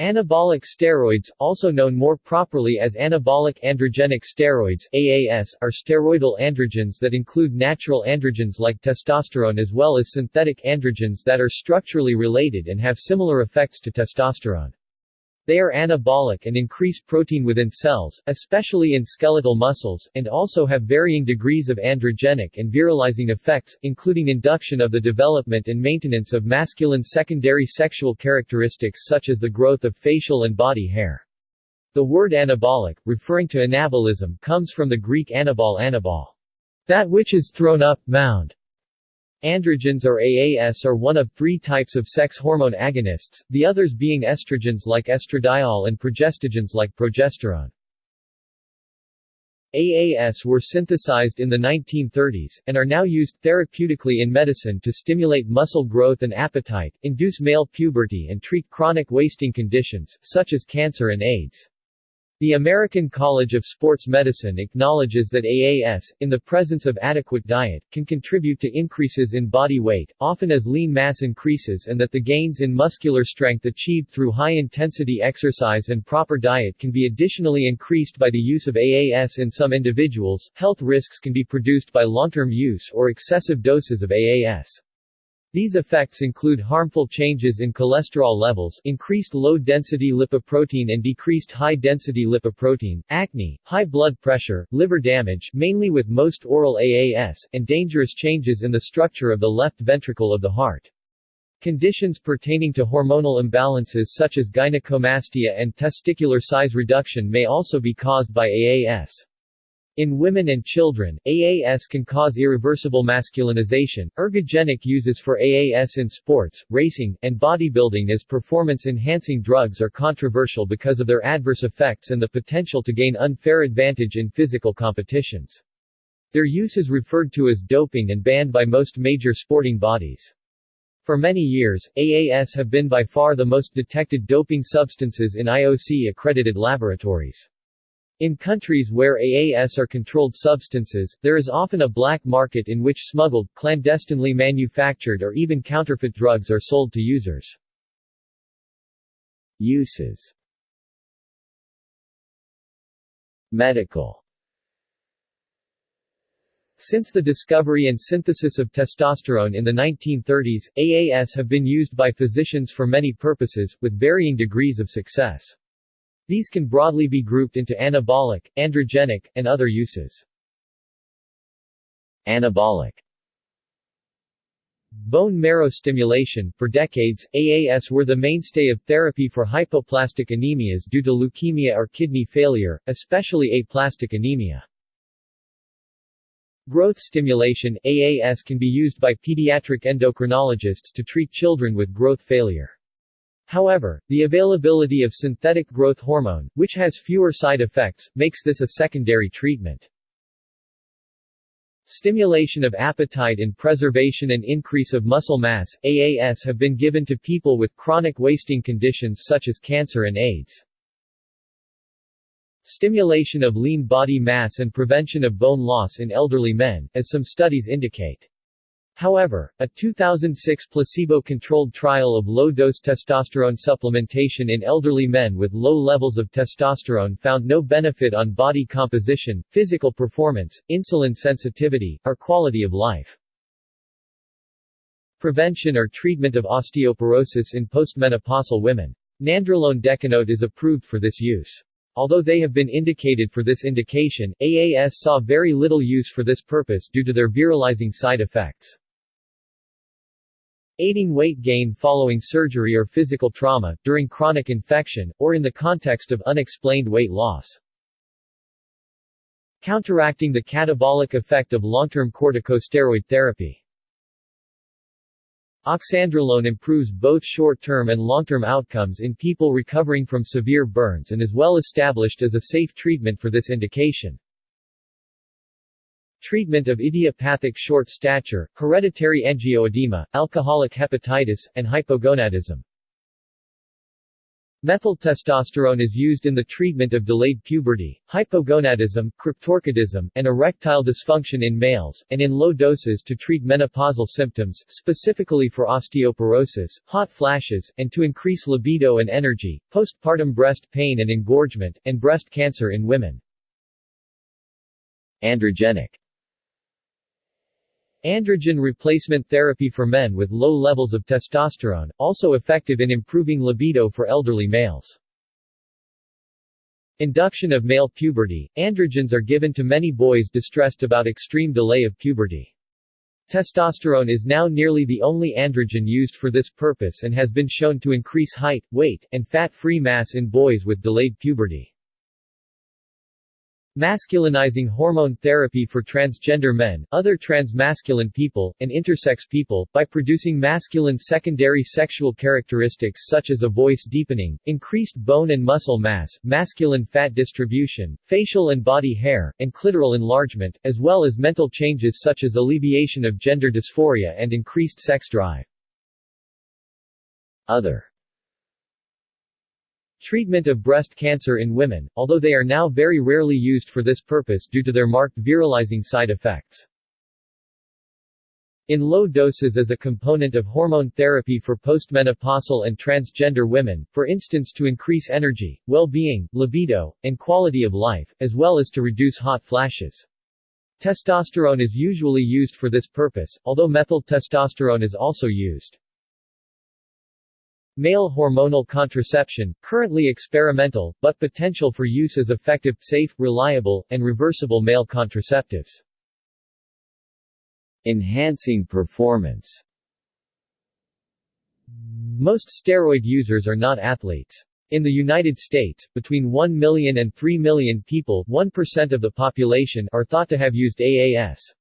Anabolic steroids, also known more properly as anabolic androgenic steroids AAS, are steroidal androgens that include natural androgens like testosterone as well as synthetic androgens that are structurally related and have similar effects to testosterone. They are anabolic and increase protein within cells, especially in skeletal muscles, and also have varying degrees of androgenic and virilizing effects, including induction of the development and maintenance of masculine secondary sexual characteristics such as the growth of facial and body hair. The word anabolic, referring to anabolism, comes from the Greek anabol anabol, that which is thrown up, mound. Androgens or AAS are one of three types of sex hormone agonists, the others being estrogens like estradiol and progestogens like progesterone. AAS were synthesized in the 1930s, and are now used therapeutically in medicine to stimulate muscle growth and appetite, induce male puberty and treat chronic wasting conditions, such as cancer and AIDS. The American College of Sports Medicine acknowledges that AAS, in the presence of adequate diet, can contribute to increases in body weight, often as lean mass increases and that the gains in muscular strength achieved through high-intensity exercise and proper diet can be additionally increased by the use of AAS in some individuals. Health risks can be produced by long-term use or excessive doses of AAS. These effects include harmful changes in cholesterol levels, increased low-density lipoprotein and decreased high-density lipoprotein, acne, high blood pressure, liver damage mainly with most oral AAS, and dangerous changes in the structure of the left ventricle of the heart. Conditions pertaining to hormonal imbalances such as gynecomastia and testicular size reduction may also be caused by AAS. In women and children, AAS can cause irreversible masculinization. Ergogenic uses for AAS in sports, racing, and bodybuilding as performance enhancing drugs are controversial because of their adverse effects and the potential to gain unfair advantage in physical competitions. Their use is referred to as doping and banned by most major sporting bodies. For many years, AAS have been by far the most detected doping substances in IOC-accredited laboratories. In countries where AAS are controlled substances, there is often a black market in which smuggled, clandestinely manufactured or even counterfeit drugs are sold to users. Uses Medical Since the discovery and synthesis of testosterone in the 1930s, AAS have been used by physicians for many purposes, with varying degrees of success. These can broadly be grouped into anabolic, androgenic, and other uses. Anabolic Bone marrow stimulation For decades, AAS were the mainstay of therapy for hypoplastic anemias due to leukemia or kidney failure, especially aplastic anemia. Growth stimulation AAS can be used by pediatric endocrinologists to treat children with growth failure. However, the availability of synthetic growth hormone, which has fewer side effects, makes this a secondary treatment. Stimulation of appetite and preservation and increase of muscle mass AAS have been given to people with chronic wasting conditions such as cancer and AIDS. Stimulation of lean body mass and prevention of bone loss in elderly men, as some studies indicate. However, a 2006 placebo-controlled trial of low-dose testosterone supplementation in elderly men with low levels of testosterone found no benefit on body composition, physical performance, insulin sensitivity, or quality of life. Prevention or treatment of osteoporosis in postmenopausal women. Nandrolone decanoate is approved for this use. Although they have been indicated for this indication, AAS saw very little use for this purpose due to their virilizing side effects. Aiding weight gain following surgery or physical trauma, during chronic infection, or in the context of unexplained weight loss. Counteracting the catabolic effect of long-term corticosteroid therapy. Oxandrolone improves both short-term and long-term outcomes in people recovering from severe burns and is well established as a safe treatment for this indication. Treatment of idiopathic short stature, hereditary angioedema, alcoholic hepatitis, and hypogonadism Methyltestosterone is used in the treatment of delayed puberty, hypogonadism, cryptorchidism, and erectile dysfunction in males, and in low doses to treat menopausal symptoms, specifically for osteoporosis, hot flashes, and to increase libido and energy, postpartum breast pain and engorgement, and breast cancer in women. Androgenic Androgen replacement therapy for men with low levels of testosterone, also effective in improving libido for elderly males. Induction of male puberty – Androgens are given to many boys distressed about extreme delay of puberty. Testosterone is now nearly the only androgen used for this purpose and has been shown to increase height, weight, and fat-free mass in boys with delayed puberty. Masculinizing hormone therapy for transgender men, other transmasculine people, and intersex people, by producing masculine secondary sexual characteristics such as a voice deepening, increased bone and muscle mass, masculine fat distribution, facial and body hair, and clitoral enlargement, as well as mental changes such as alleviation of gender dysphoria and increased sex drive. Other Treatment of breast cancer in women, although they are now very rarely used for this purpose due to their marked virilizing side effects. In low doses as a component of hormone therapy for postmenopausal and transgender women, for instance to increase energy, well-being, libido, and quality of life, as well as to reduce hot flashes. Testosterone is usually used for this purpose, although methyl testosterone is also used. Male hormonal contraception, currently experimental, but potential for use as effective, safe, reliable, and reversible male contraceptives. Enhancing performance Most steroid users are not athletes. In the United States, between 1 million and 3 million people 1% of the population are thought to have used AAS.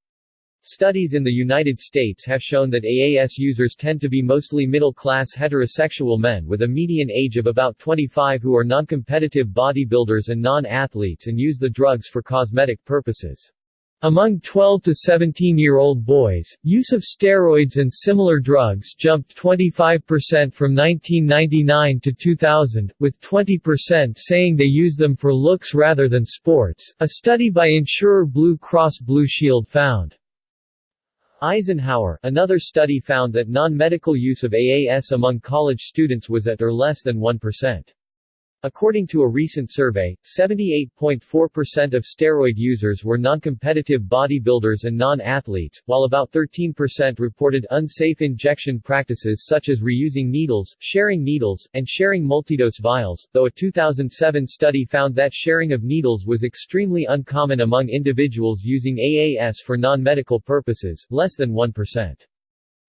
Studies in the United States have shown that AAS users tend to be mostly middle-class heterosexual men with a median age of about 25 who are non-competitive bodybuilders and non-athletes and use the drugs for cosmetic purposes. Among 12 to 17-year-old boys, use of steroids and similar drugs jumped 25% from 1999 to 2000, with 20% saying they use them for looks rather than sports, a study by insurer Blue Cross Blue Shield found. Eisenhower, another study found that non-medical use of AAS among college students was at or less than 1%. According to a recent survey, 78.4% of steroid users were non-competitive bodybuilders and non-athletes, while about 13% reported unsafe injection practices such as reusing needles, sharing needles, and sharing multidose vials, though a 2007 study found that sharing of needles was extremely uncommon among individuals using AAS for non-medical purposes, less than 1%.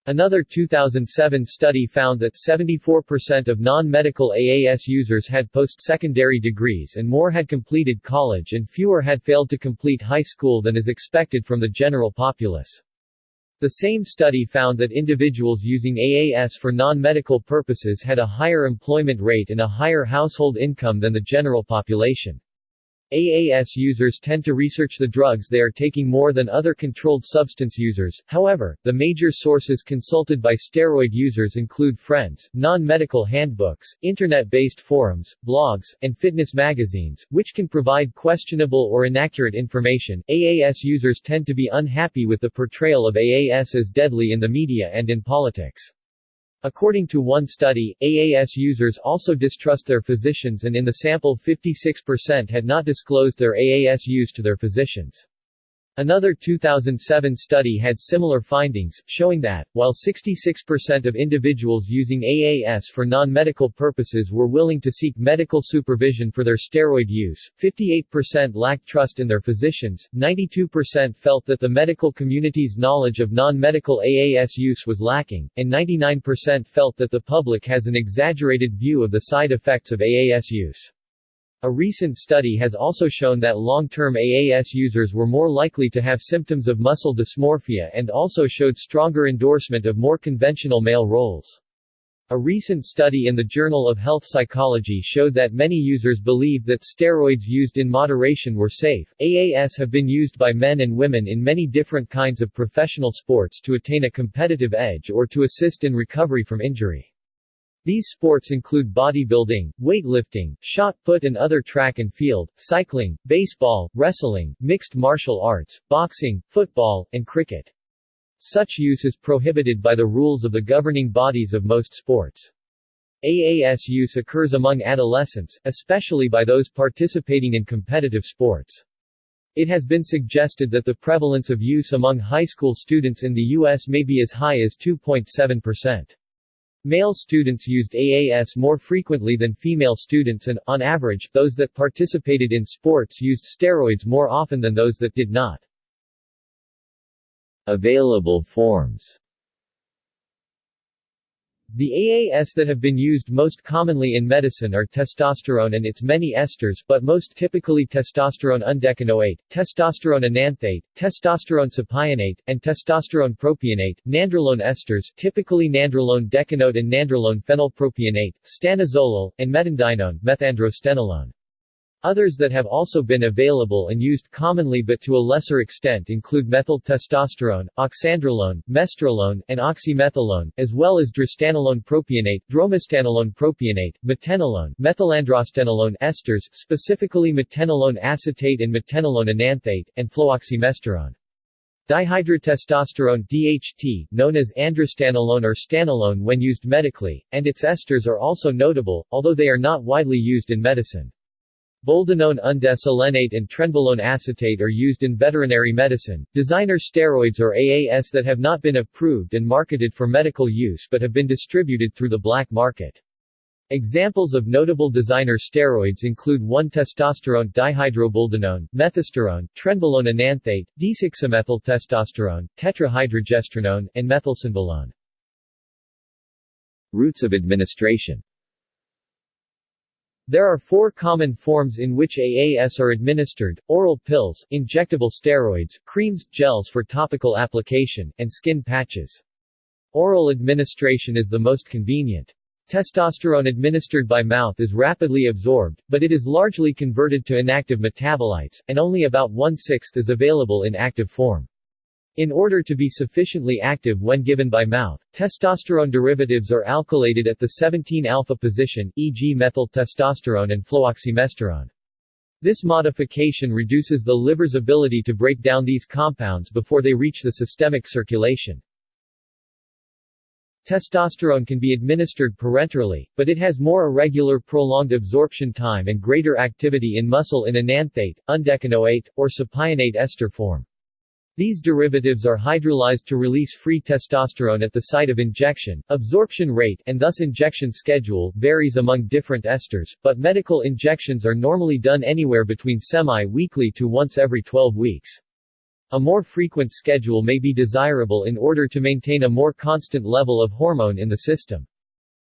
Another 2007 study found that 74% of non-medical AAS users had post-secondary degrees and more had completed college and fewer had failed to complete high school than is expected from the general populace. The same study found that individuals using AAS for non-medical purposes had a higher employment rate and a higher household income than the general population. AAS users tend to research the drugs they are taking more than other controlled substance users, however, the major sources consulted by steroid users include friends, non-medical handbooks, internet-based forums, blogs, and fitness magazines, which can provide questionable or inaccurate information. AAS users tend to be unhappy with the portrayal of AAS as deadly in the media and in politics. According to one study, AAS users also distrust their physicians and in the sample 56% had not disclosed their AAS use to their physicians. Another 2007 study had similar findings, showing that, while 66% of individuals using AAS for non-medical purposes were willing to seek medical supervision for their steroid use, 58% lacked trust in their physicians, 92% felt that the medical community's knowledge of non-medical AAS use was lacking, and 99% felt that the public has an exaggerated view of the side effects of AAS use. A recent study has also shown that long-term AAS users were more likely to have symptoms of muscle dysmorphia and also showed stronger endorsement of more conventional male roles. A recent study in the Journal of Health Psychology showed that many users believed that steroids used in moderation were safe. AAS have been used by men and women in many different kinds of professional sports to attain a competitive edge or to assist in recovery from injury. These sports include bodybuilding, weightlifting, shot put and other track and field, cycling, baseball, wrestling, mixed martial arts, boxing, football, and cricket. Such use is prohibited by the rules of the governing bodies of most sports. AAS use occurs among adolescents, especially by those participating in competitive sports. It has been suggested that the prevalence of use among high school students in the U.S. may be as high as 2.7%. Male students used AAS more frequently than female students and, on average, those that participated in sports used steroids more often than those that did not. Available forms the AAS that have been used most commonly in medicine are testosterone and its many esters, but most typically testosterone undecanoate, testosterone enanthate, testosterone cypionate, and testosterone propionate, nandrolone esters typically nandrolone decanoate and nandrolone phenylpropionate, stanozolol, and metandienone methandrostenolone. Others that have also been available and used commonly but to a lesser extent include methyl testosterone, oxandrolone, mesterolone, and oxymetholone, as well as drostanolone propionate, dromostanolone propionate, metenolone, methylandrostenolone esters, specifically metenolone acetate and metenolone enanthate, and fluoxymesterone. Dihydrotestosterone DHT, known as androstanolone or stanolone when used medically, and its esters are also notable, although they are not widely used in medicine. Boldenone undecylenate and trenbolone acetate are used in veterinary medicine. Designer steroids or AAS that have not been approved and marketed for medical use but have been distributed through the black market. Examples of notable designer steroids include 1-testosterone dihydroboldenone, methisterone, trenbolone enanthate, d6-methyltestosterone, tetrahydrogestrinone, and methylstenbolone. Routes of administration there are four common forms in which AAS are administered, oral pills, injectable steroids, creams, gels for topical application, and skin patches. Oral administration is the most convenient. Testosterone administered by mouth is rapidly absorbed, but it is largely converted to inactive metabolites, and only about one-sixth is available in active form. In order to be sufficiently active when given by mouth, testosterone derivatives are alkylated at the 17-alpha position, e.g. methyl testosterone and fluoxymesterone. This modification reduces the liver's ability to break down these compounds before they reach the systemic circulation. Testosterone can be administered parenterally, but it has more irregular prolonged absorption time and greater activity in muscle in enanthate, undecanoate, or cypionate ester form. These derivatives are hydrolyzed to release free testosterone at the site of injection. Absorption rate and thus injection schedule varies among different esters, but medical injections are normally done anywhere between semi-weekly to once every 12 weeks. A more frequent schedule may be desirable in order to maintain a more constant level of hormone in the system.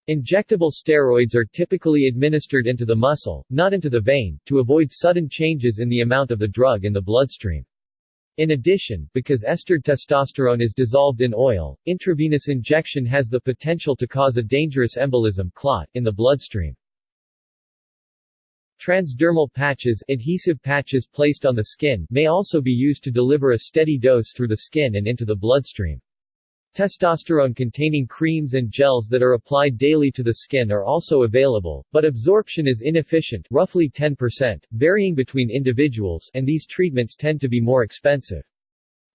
Injectable steroids are typically administered into the muscle, not into the vein, to avoid sudden changes in the amount of the drug in the bloodstream. In addition, because estered testosterone is dissolved in oil, intravenous injection has the potential to cause a dangerous embolism clot in the bloodstream. Transdermal patches adhesive patches placed on the skin may also be used to deliver a steady dose through the skin and into the bloodstream. Testosterone-containing creams and gels that are applied daily to the skin are also available, but absorption is inefficient roughly 10%, varying between individuals and these treatments tend to be more expensive.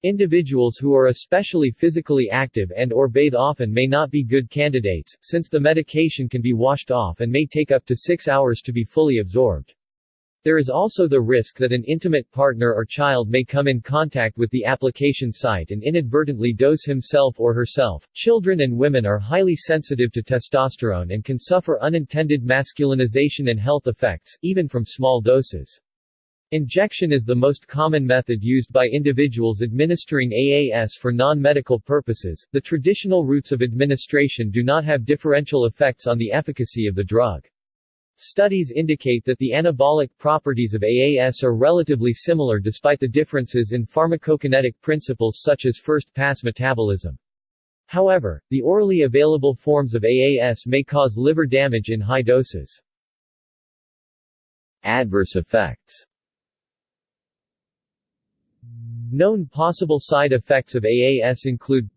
Individuals who are especially physically active and or bathe often may not be good candidates, since the medication can be washed off and may take up to six hours to be fully absorbed. There is also the risk that an intimate partner or child may come in contact with the application site and inadvertently dose himself or herself. Children and women are highly sensitive to testosterone and can suffer unintended masculinization and health effects, even from small doses. Injection is the most common method used by individuals administering AAS for non-medical purposes. The traditional routes of administration do not have differential effects on the efficacy of the drug. Studies indicate that the anabolic properties of AAS are relatively similar despite the differences in pharmacokinetic principles such as first-pass metabolism. However, the orally available forms of AAS may cause liver damage in high doses. Adverse effects Known possible side effects of AAS include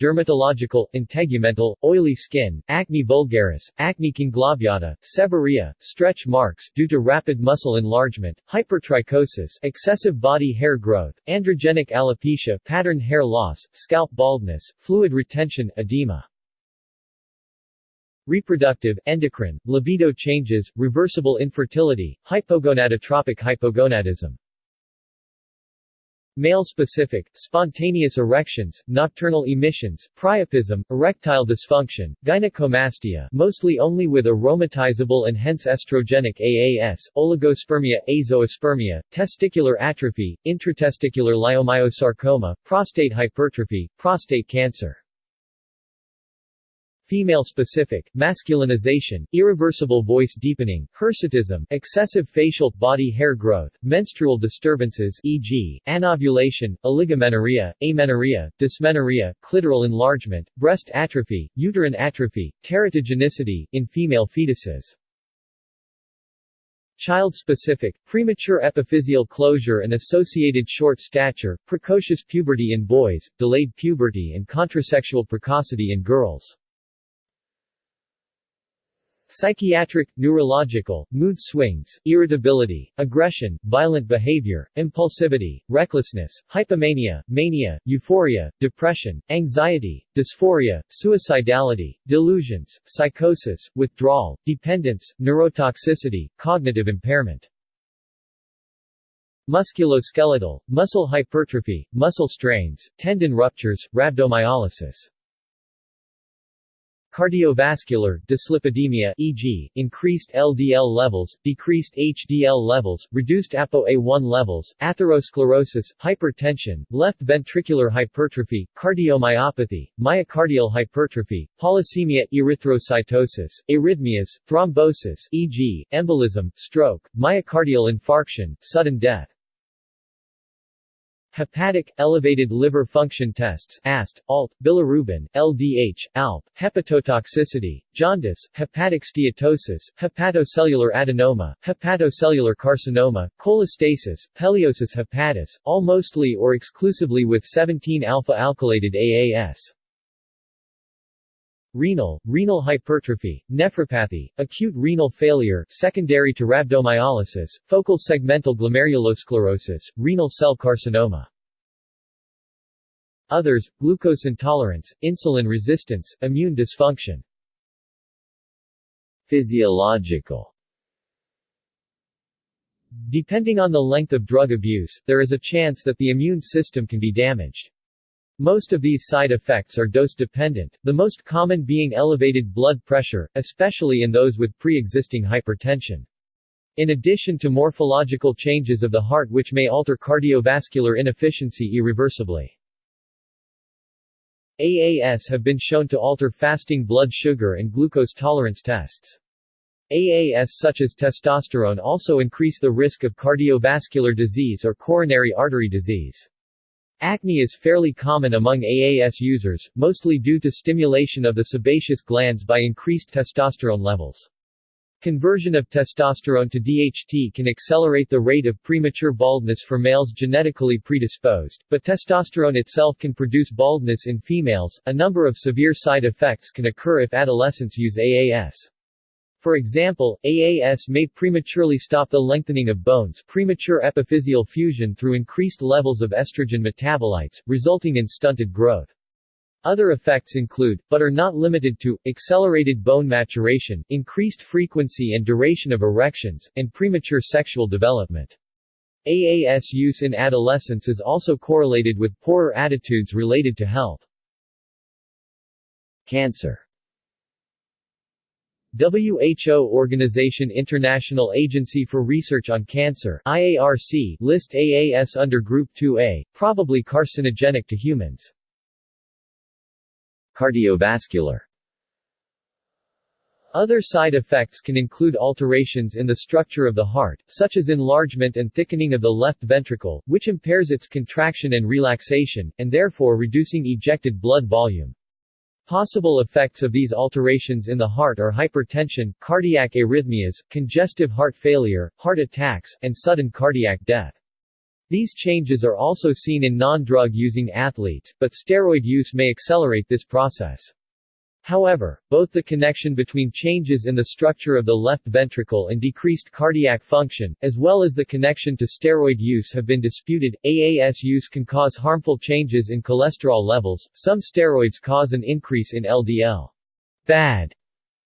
dermatological, integumental, oily skin, acne vulgaris, acne conglobata, seborrhea, stretch marks due to rapid muscle enlargement, hypertrichosis, excessive body hair growth, androgenic alopecia, pattern hair loss, scalp baldness, fluid retention, edema. Reproductive, endocrine, libido changes, reversible infertility, hypogonadotropic hypogonadism. Male-specific, spontaneous erections, nocturnal emissions, priapism, erectile dysfunction, gynecomastia mostly only with aromatizable and hence estrogenic AAS, oligospermia, azoospermia, testicular atrophy, intratesticular leiomyosarcoma, prostate hypertrophy, prostate cancer. Female-specific, masculinization, irreversible voice deepening, hirsutism, excessive facial, body hair growth, menstrual disturbances e.g., anovulation, oligomenorrhea, amenorrhea, dysmenorrhea, clitoral enlargement, breast atrophy, uterine atrophy, teratogenicity, in female fetuses. Child-specific, premature epiphyseal closure and associated short stature, precocious puberty in boys, delayed puberty and contrasexual precocity in girls. Psychiatric, neurological, mood swings, irritability, aggression, violent behavior, impulsivity, recklessness, hypomania, mania, euphoria, depression, anxiety, dysphoria, suicidality, delusions, psychosis, withdrawal, dependence, neurotoxicity, cognitive impairment. Musculoskeletal, muscle hypertrophy, muscle strains, tendon ruptures, rhabdomyolysis. Cardiovascular, dyslipidemia e.g., increased LDL levels, decreased HDL levels, reduced ApoA1 levels, atherosclerosis, hypertension, left ventricular hypertrophy, cardiomyopathy, myocardial hypertrophy, polycythemia, erythrocytosis, arrhythmias, thrombosis e.g., embolism, stroke, myocardial infarction, sudden death. Hepatic, elevated liver function tests AST, ALT, bilirubin, LDH, ALP, hepatotoxicity, jaundice, hepatic steatosis, hepatocellular adenoma, hepatocellular carcinoma, cholestasis, peliosis hepatis, all mostly or exclusively with 17-alpha-alkylated AAS. Renal, renal hypertrophy, nephropathy, acute renal failure secondary to rhabdomyolysis, focal segmental glomerulosclerosis, renal cell carcinoma. Others, glucose intolerance, insulin resistance, immune dysfunction. Physiological Depending on the length of drug abuse, there is a chance that the immune system can be damaged. Most of these side effects are dose-dependent, the most common being elevated blood pressure, especially in those with pre-existing hypertension. In addition to morphological changes of the heart which may alter cardiovascular inefficiency irreversibly. AAS have been shown to alter fasting blood sugar and glucose tolerance tests. AAS such as testosterone also increase the risk of cardiovascular disease or coronary artery disease. Acne is fairly common among AAS users, mostly due to stimulation of the sebaceous glands by increased testosterone levels. Conversion of testosterone to DHT can accelerate the rate of premature baldness for males genetically predisposed, but testosterone itself can produce baldness in females. A number of severe side effects can occur if adolescents use AAS. For example, AAS may prematurely stop the lengthening of bones premature epiphyseal fusion through increased levels of estrogen metabolites, resulting in stunted growth. Other effects include, but are not limited to, accelerated bone maturation, increased frequency and duration of erections, and premature sexual development. AAS use in adolescence is also correlated with poorer attitudes related to health. Cancer WHO Organization International Agency for Research on Cancer IARC list AAS under Group 2A, probably carcinogenic to humans. Cardiovascular other side effects can include alterations in the structure of the heart, such as enlargement and thickening of the left ventricle, which impairs its contraction and relaxation, and therefore reducing ejected blood volume. Possible effects of these alterations in the heart are hypertension, cardiac arrhythmias, congestive heart failure, heart attacks, and sudden cardiac death. These changes are also seen in non-drug using athletes, but steroid use may accelerate this process. However, both the connection between changes in the structure of the left ventricle and decreased cardiac function, as well as the connection to steroid use have been disputed. AAS use can cause harmful changes in cholesterol levels. Some steroids cause an increase in LDL bad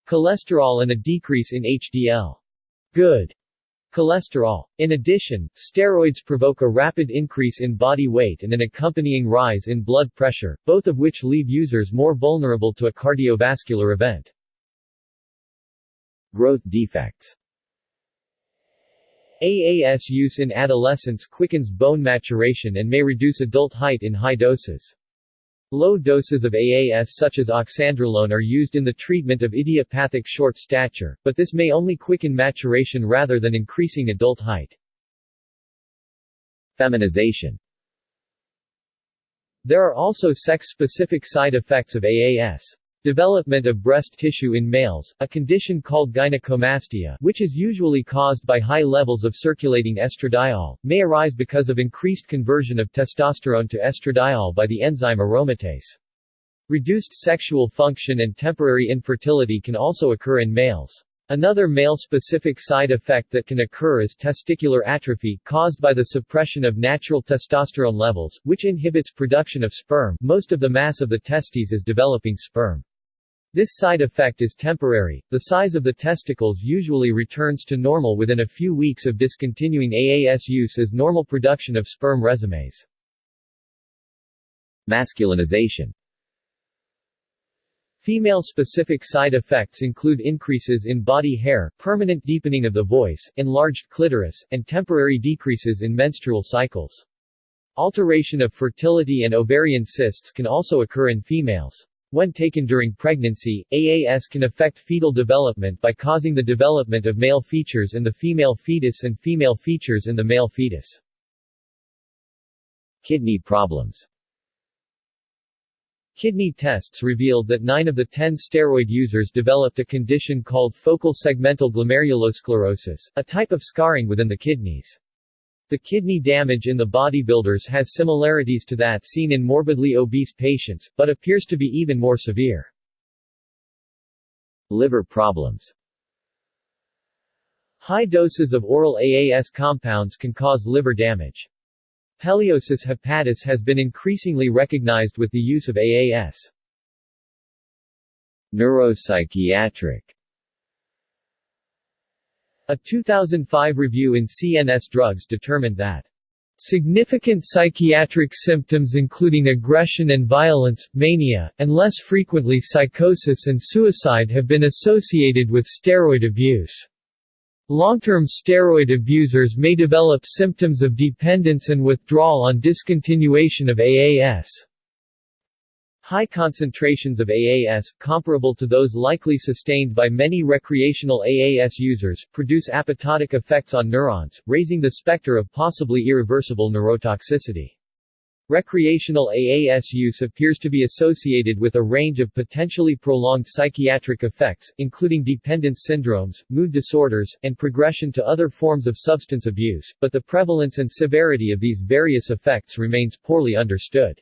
cholesterol and a decrease in HDL good cholesterol. In addition, steroids provoke a rapid increase in body weight and an accompanying rise in blood pressure, both of which leave users more vulnerable to a cardiovascular event. Growth defects AAS use in adolescence quickens bone maturation and may reduce adult height in high doses. Low doses of AAS such as oxandrolone are used in the treatment of idiopathic short stature, but this may only quicken maturation rather than increasing adult height. Feminization There are also sex-specific side effects of AAS. Development of breast tissue in males, a condition called gynecomastia which is usually caused by high levels of circulating estradiol, may arise because of increased conversion of testosterone to estradiol by the enzyme aromatase. Reduced sexual function and temporary infertility can also occur in males. Another male-specific side effect that can occur is testicular atrophy, caused by the suppression of natural testosterone levels, which inhibits production of sperm. Most of the mass of the testes is developing sperm. This side effect is temporary, the size of the testicles usually returns to normal within a few weeks of discontinuing AAS use as normal production of sperm resumes. Masculinization Female-specific side effects include increases in body hair, permanent deepening of the voice, enlarged clitoris, and temporary decreases in menstrual cycles. Alteration of fertility and ovarian cysts can also occur in females. When taken during pregnancy, AAS can affect fetal development by causing the development of male features in the female fetus and female features in the male fetus. Kidney problems Kidney tests revealed that 9 of the 10 steroid users developed a condition called focal segmental glomerulosclerosis, a type of scarring within the kidneys. The kidney damage in the bodybuilders has similarities to that seen in morbidly obese patients, but appears to be even more severe. Liver problems High doses of oral AAS compounds can cause liver damage. Peliosis hepatis has been increasingly recognized with the use of AAS. Neuropsychiatric a 2005 review in CNS Drugs determined that Significant psychiatric symptoms including aggression and violence, mania, and less frequently psychosis and suicide have been associated with steroid abuse. Long-term steroid abusers may develop symptoms of dependence and withdrawal on discontinuation of AAS. High concentrations of AAS, comparable to those likely sustained by many recreational AAS users, produce apoptotic effects on neurons, raising the specter of possibly irreversible neurotoxicity. Recreational AAS use appears to be associated with a range of potentially prolonged psychiatric effects, including dependence syndromes, mood disorders, and progression to other forms of substance abuse, but the prevalence and severity of these various effects remains poorly understood.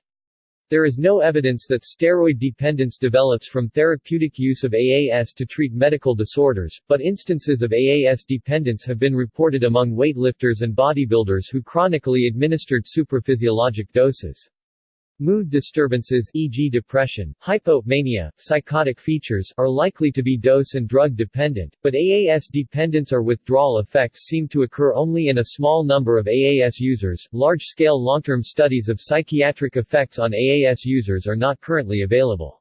There is no evidence that steroid dependence develops from therapeutic use of AAS to treat medical disorders, but instances of AAS dependence have been reported among weightlifters and bodybuilders who chronically administered supraphysiologic doses. Mood disturbances e.g. depression, hypomania, psychotic features are likely to be dose and drug dependent, but AAS dependence or withdrawal effects seem to occur only in a small number of AAS users. Large-scale long-term studies of psychiatric effects on AAS users are not currently available.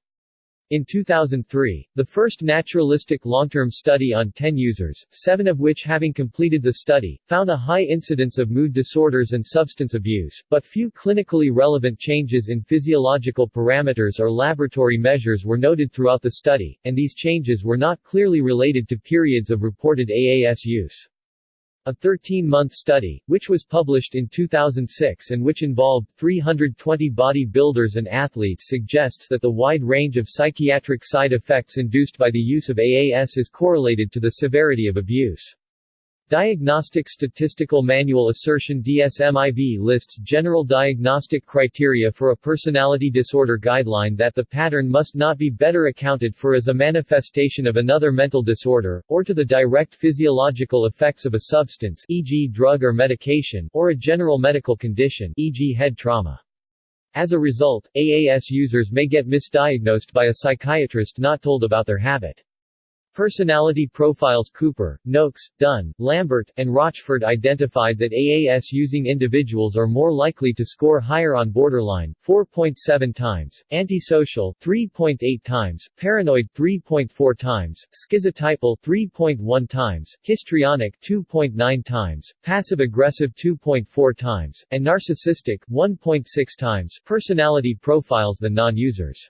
In 2003, the first naturalistic long-term study on 10 users, seven of which having completed the study, found a high incidence of mood disorders and substance abuse, but few clinically relevant changes in physiological parameters or laboratory measures were noted throughout the study, and these changes were not clearly related to periods of reported AAS use. A 13-month study, which was published in 2006 and which involved 320 bodybuilders and athletes suggests that the wide range of psychiatric side effects induced by the use of AAS is correlated to the severity of abuse. Diagnostic Statistical Manual Assertion DSMIV lists general diagnostic criteria for a personality disorder guideline that the pattern must not be better accounted for as a manifestation of another mental disorder, or to the direct physiological effects of a substance e.g. drug or medication, or a general medical condition e.g. head trauma. As a result, AAS users may get misdiagnosed by a psychiatrist not told about their habit. Personality profiles Cooper, Noakes, Dunn, Lambert, and Rochford identified that AAS-using individuals are more likely to score higher on borderline 4.7 times, antisocial 3.8 times, paranoid 3.4 times, schizotypal 3.1 times, histrionic 2.9 times, passive-aggressive 2.4 times, and narcissistic 1.6 times personality profiles than non-users.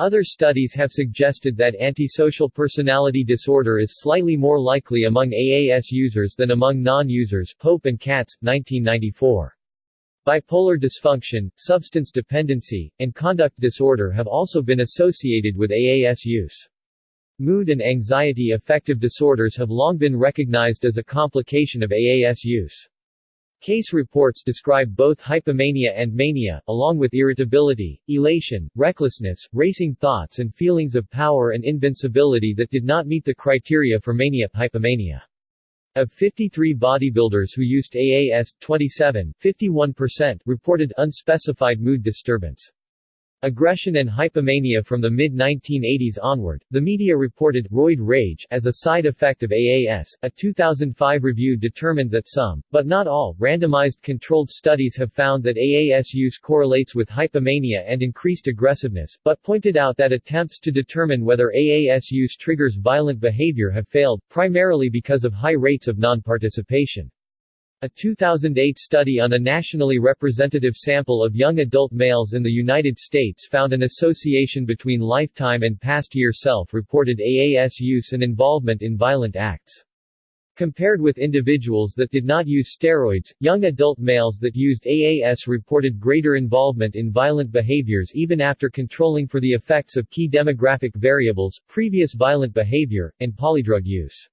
Other studies have suggested that antisocial personality disorder is slightly more likely among AAS users than among non-users Pope and Katz, 1994. Bipolar dysfunction, substance dependency, and conduct disorder have also been associated with AAS use. Mood and anxiety affective disorders have long been recognized as a complication of AAS use. Case reports describe both hypomania and mania, along with irritability, elation, recklessness, racing thoughts and feelings of power and invincibility that did not meet the criteria for mania hypomania. Of 53 bodybuilders who used AAS, 27 51% reported unspecified mood disturbance. Aggression and hypomania from the mid-1980s onward, the media reported roid rage as a side effect of AAS. A 2005 review determined that some, but not all, randomized controlled studies have found that AAS use correlates with hypomania and increased aggressiveness, but pointed out that attempts to determine whether AAS use triggers violent behavior have failed, primarily because of high rates of non-participation. A 2008 study on a nationally representative sample of young adult males in the United States found an association between lifetime and past year self-reported AAS use and involvement in violent acts. Compared with individuals that did not use steroids, young adult males that used AAS reported greater involvement in violent behaviors even after controlling for the effects of key demographic variables, previous violent behavior, and polydrug use.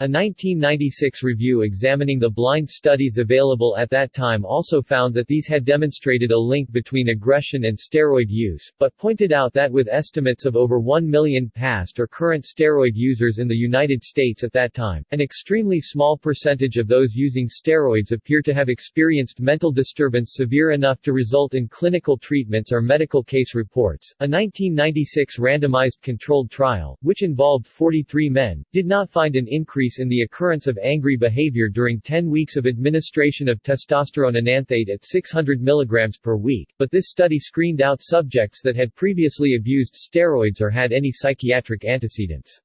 A 1996 review examining the blind studies available at that time also found that these had demonstrated a link between aggression and steroid use, but pointed out that with estimates of over 1 million past or current steroid users in the United States at that time, an extremely small percentage of those using steroids appear to have experienced mental disturbance severe enough to result in clinical treatments or medical case reports. A 1996 randomized controlled trial, which involved 43 men, did not find an increase increase in the occurrence of angry behavior during 10 weeks of administration of testosterone enanthate at 600 mg per week, but this study screened out subjects that had previously abused steroids or had any psychiatric antecedents.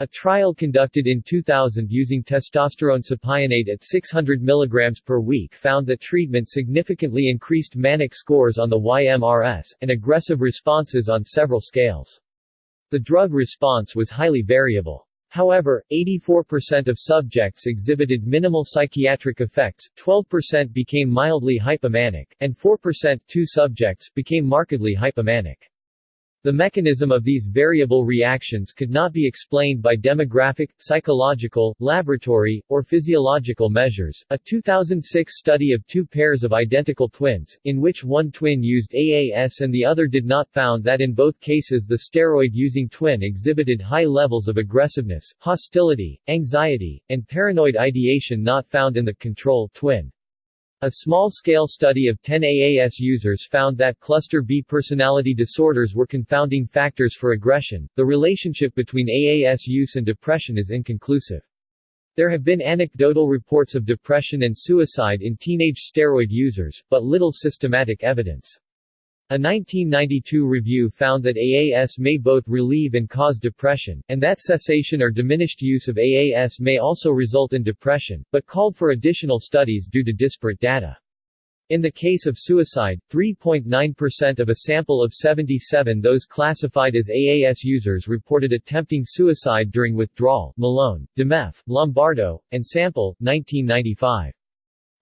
A trial conducted in 2000 using testosterone cypionate at 600 mg per week found that treatment significantly increased manic scores on the YMRS, and aggressive responses on several scales. The drug response was highly variable. However, 84% of subjects exhibited minimal psychiatric effects, 12% became mildly hypomanic, and 4% two subjects became markedly hypomanic. The mechanism of these variable reactions could not be explained by demographic, psychological, laboratory, or physiological measures. A 2006 study of two pairs of identical twins, in which one twin used AAS and the other did not, found that in both cases the steroid-using twin exhibited high levels of aggressiveness, hostility, anxiety, and paranoid ideation not found in the control twin. A small-scale study of 10 AAS users found that cluster B personality disorders were confounding factors for aggression. The relationship between AAS use and depression is inconclusive. There have been anecdotal reports of depression and suicide in teenage steroid users, but little systematic evidence. A 1992 review found that AAS may both relieve and cause depression, and that cessation or diminished use of AAS may also result in depression, but called for additional studies due to disparate data. In the case of suicide, 3.9% of a sample of 77 those classified as AAS users reported attempting suicide during withdrawal Malone, Dimeff, Lombardo, and Sample, 1995.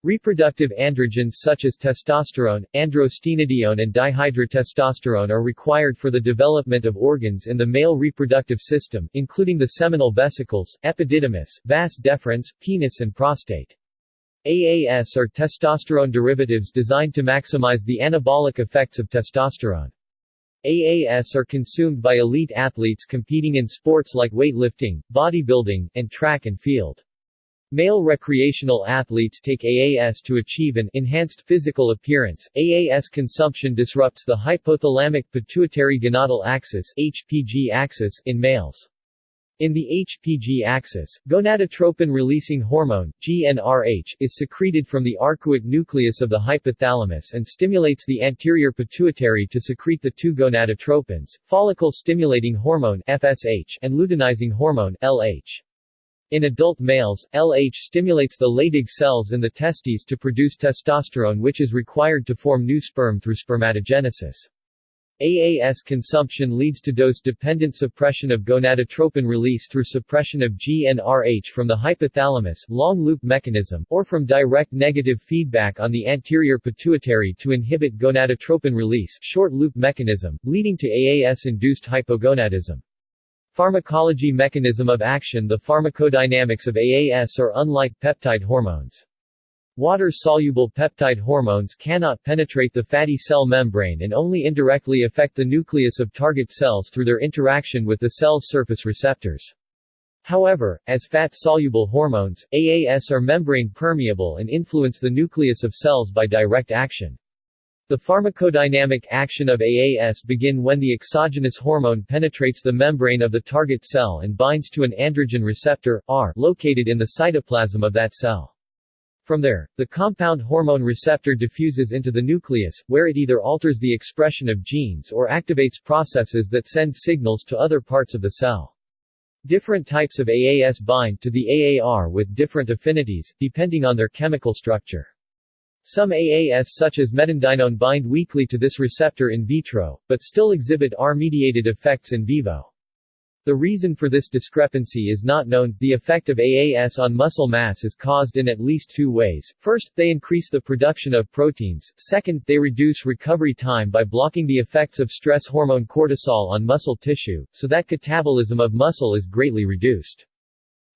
Reproductive androgens such as testosterone, androstenedione and dihydrotestosterone are required for the development of organs in the male reproductive system, including the seminal vesicles, epididymis, vas deferens, penis and prostate. AAS are testosterone derivatives designed to maximize the anabolic effects of testosterone. AAS are consumed by elite athletes competing in sports like weightlifting, bodybuilding, and track and field. Male recreational athletes take AAS to achieve an enhanced physical appearance. AAS consumption disrupts the hypothalamic pituitary gonadal axis (HPG axis) in males. In the HPG axis, gonadotropin-releasing hormone, GnRH, is secreted from the arcuate nucleus of the hypothalamus and stimulates the anterior pituitary to secrete the two gonadotropins, follicle-stimulating hormone FSH and luteinizing hormone LH. In adult males, LH stimulates the Leydig cells in the testes to produce testosterone which is required to form new sperm through spermatogenesis. AAS consumption leads to dose-dependent suppression of gonadotropin release through suppression of GnRH from the hypothalamus long-loop mechanism, or from direct negative feedback on the anterior pituitary to inhibit gonadotropin release short-loop mechanism, leading to AAS-induced hypogonadism. Pharmacology mechanism of action The pharmacodynamics of AAS are unlike peptide hormones. Water-soluble peptide hormones cannot penetrate the fatty cell membrane and only indirectly affect the nucleus of target cells through their interaction with the cell's surface receptors. However, as fat-soluble hormones, AAS are membrane permeable and influence the nucleus of cells by direct action. The pharmacodynamic action of AAS begin when the exogenous hormone penetrates the membrane of the target cell and binds to an androgen receptor, R, located in the cytoplasm of that cell. From there, the compound hormone receptor diffuses into the nucleus, where it either alters the expression of genes or activates processes that send signals to other parts of the cell. Different types of AAS bind to the AAR with different affinities, depending on their chemical structure. Some AAS such as metandinone bind weakly to this receptor in vitro, but still exhibit R-mediated effects in vivo. The reason for this discrepancy is not known. The effect of AAS on muscle mass is caused in at least two ways. First, they increase the production of proteins. Second, they reduce recovery time by blocking the effects of stress hormone cortisol on muscle tissue, so that catabolism of muscle is greatly reduced.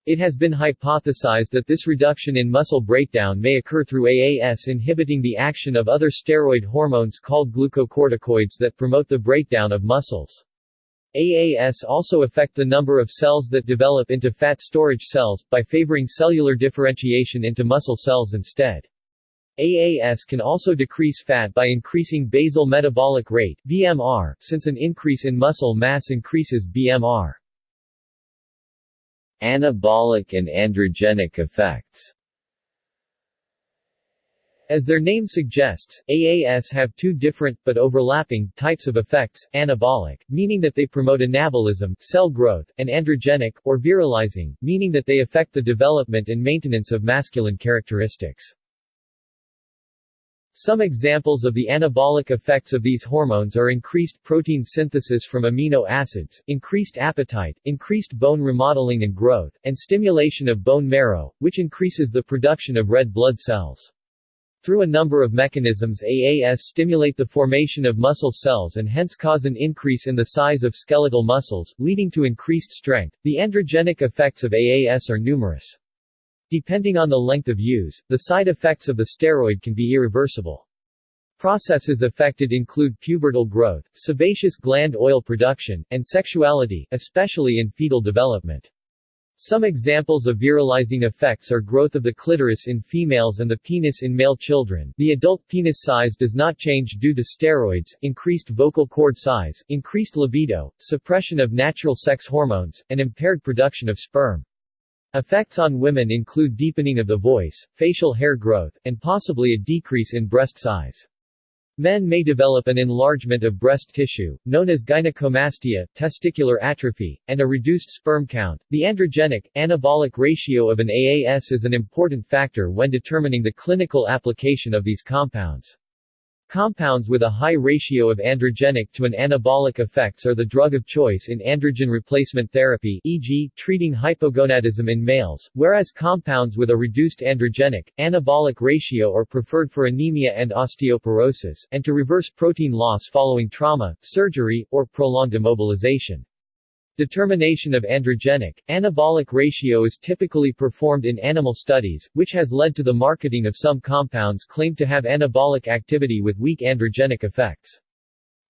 It has been hypothesized that this reduction in muscle breakdown may occur through AAS inhibiting the action of other steroid hormones called glucocorticoids that promote the breakdown of muscles. AAS also affect the number of cells that develop into fat storage cells, by favoring cellular differentiation into muscle cells instead. AAS can also decrease fat by increasing basal metabolic rate BMR, since an increase in muscle mass increases BMR. Anabolic and androgenic effects as their name suggests, AAS have two different, but overlapping, types of effects, anabolic, meaning that they promote anabolism cell growth, and androgenic, or virilizing, meaning that they affect the development and maintenance of masculine characteristics. Some examples of the anabolic effects of these hormones are increased protein synthesis from amino acids, increased appetite, increased bone remodeling and growth, and stimulation of bone marrow, which increases the production of red blood cells. Through a number of mechanisms AAS stimulate the formation of muscle cells and hence cause an increase in the size of skeletal muscles, leading to increased strength. The androgenic effects of AAS are numerous. Depending on the length of use, the side effects of the steroid can be irreversible. Processes affected include pubertal growth, sebaceous gland oil production, and sexuality, especially in fetal development. Some examples of virilizing effects are growth of the clitoris in females and the penis in male children. The adult penis size does not change due to steroids, increased vocal cord size, increased libido, suppression of natural sex hormones, and impaired production of sperm. Effects on women include deepening of the voice, facial hair growth, and possibly a decrease in breast size. Men may develop an enlargement of breast tissue, known as gynecomastia, testicular atrophy, and a reduced sperm count. The androgenic, anabolic ratio of an AAS is an important factor when determining the clinical application of these compounds. Compounds with a high ratio of androgenic to an anabolic effects are the drug of choice in androgen replacement therapy e.g., treating hypogonadism in males, whereas compounds with a reduced androgenic, anabolic ratio are preferred for anemia and osteoporosis, and to reverse protein loss following trauma, surgery, or prolonged immobilization. Determination of androgenic, anabolic ratio is typically performed in animal studies, which has led to the marketing of some compounds claimed to have anabolic activity with weak androgenic effects.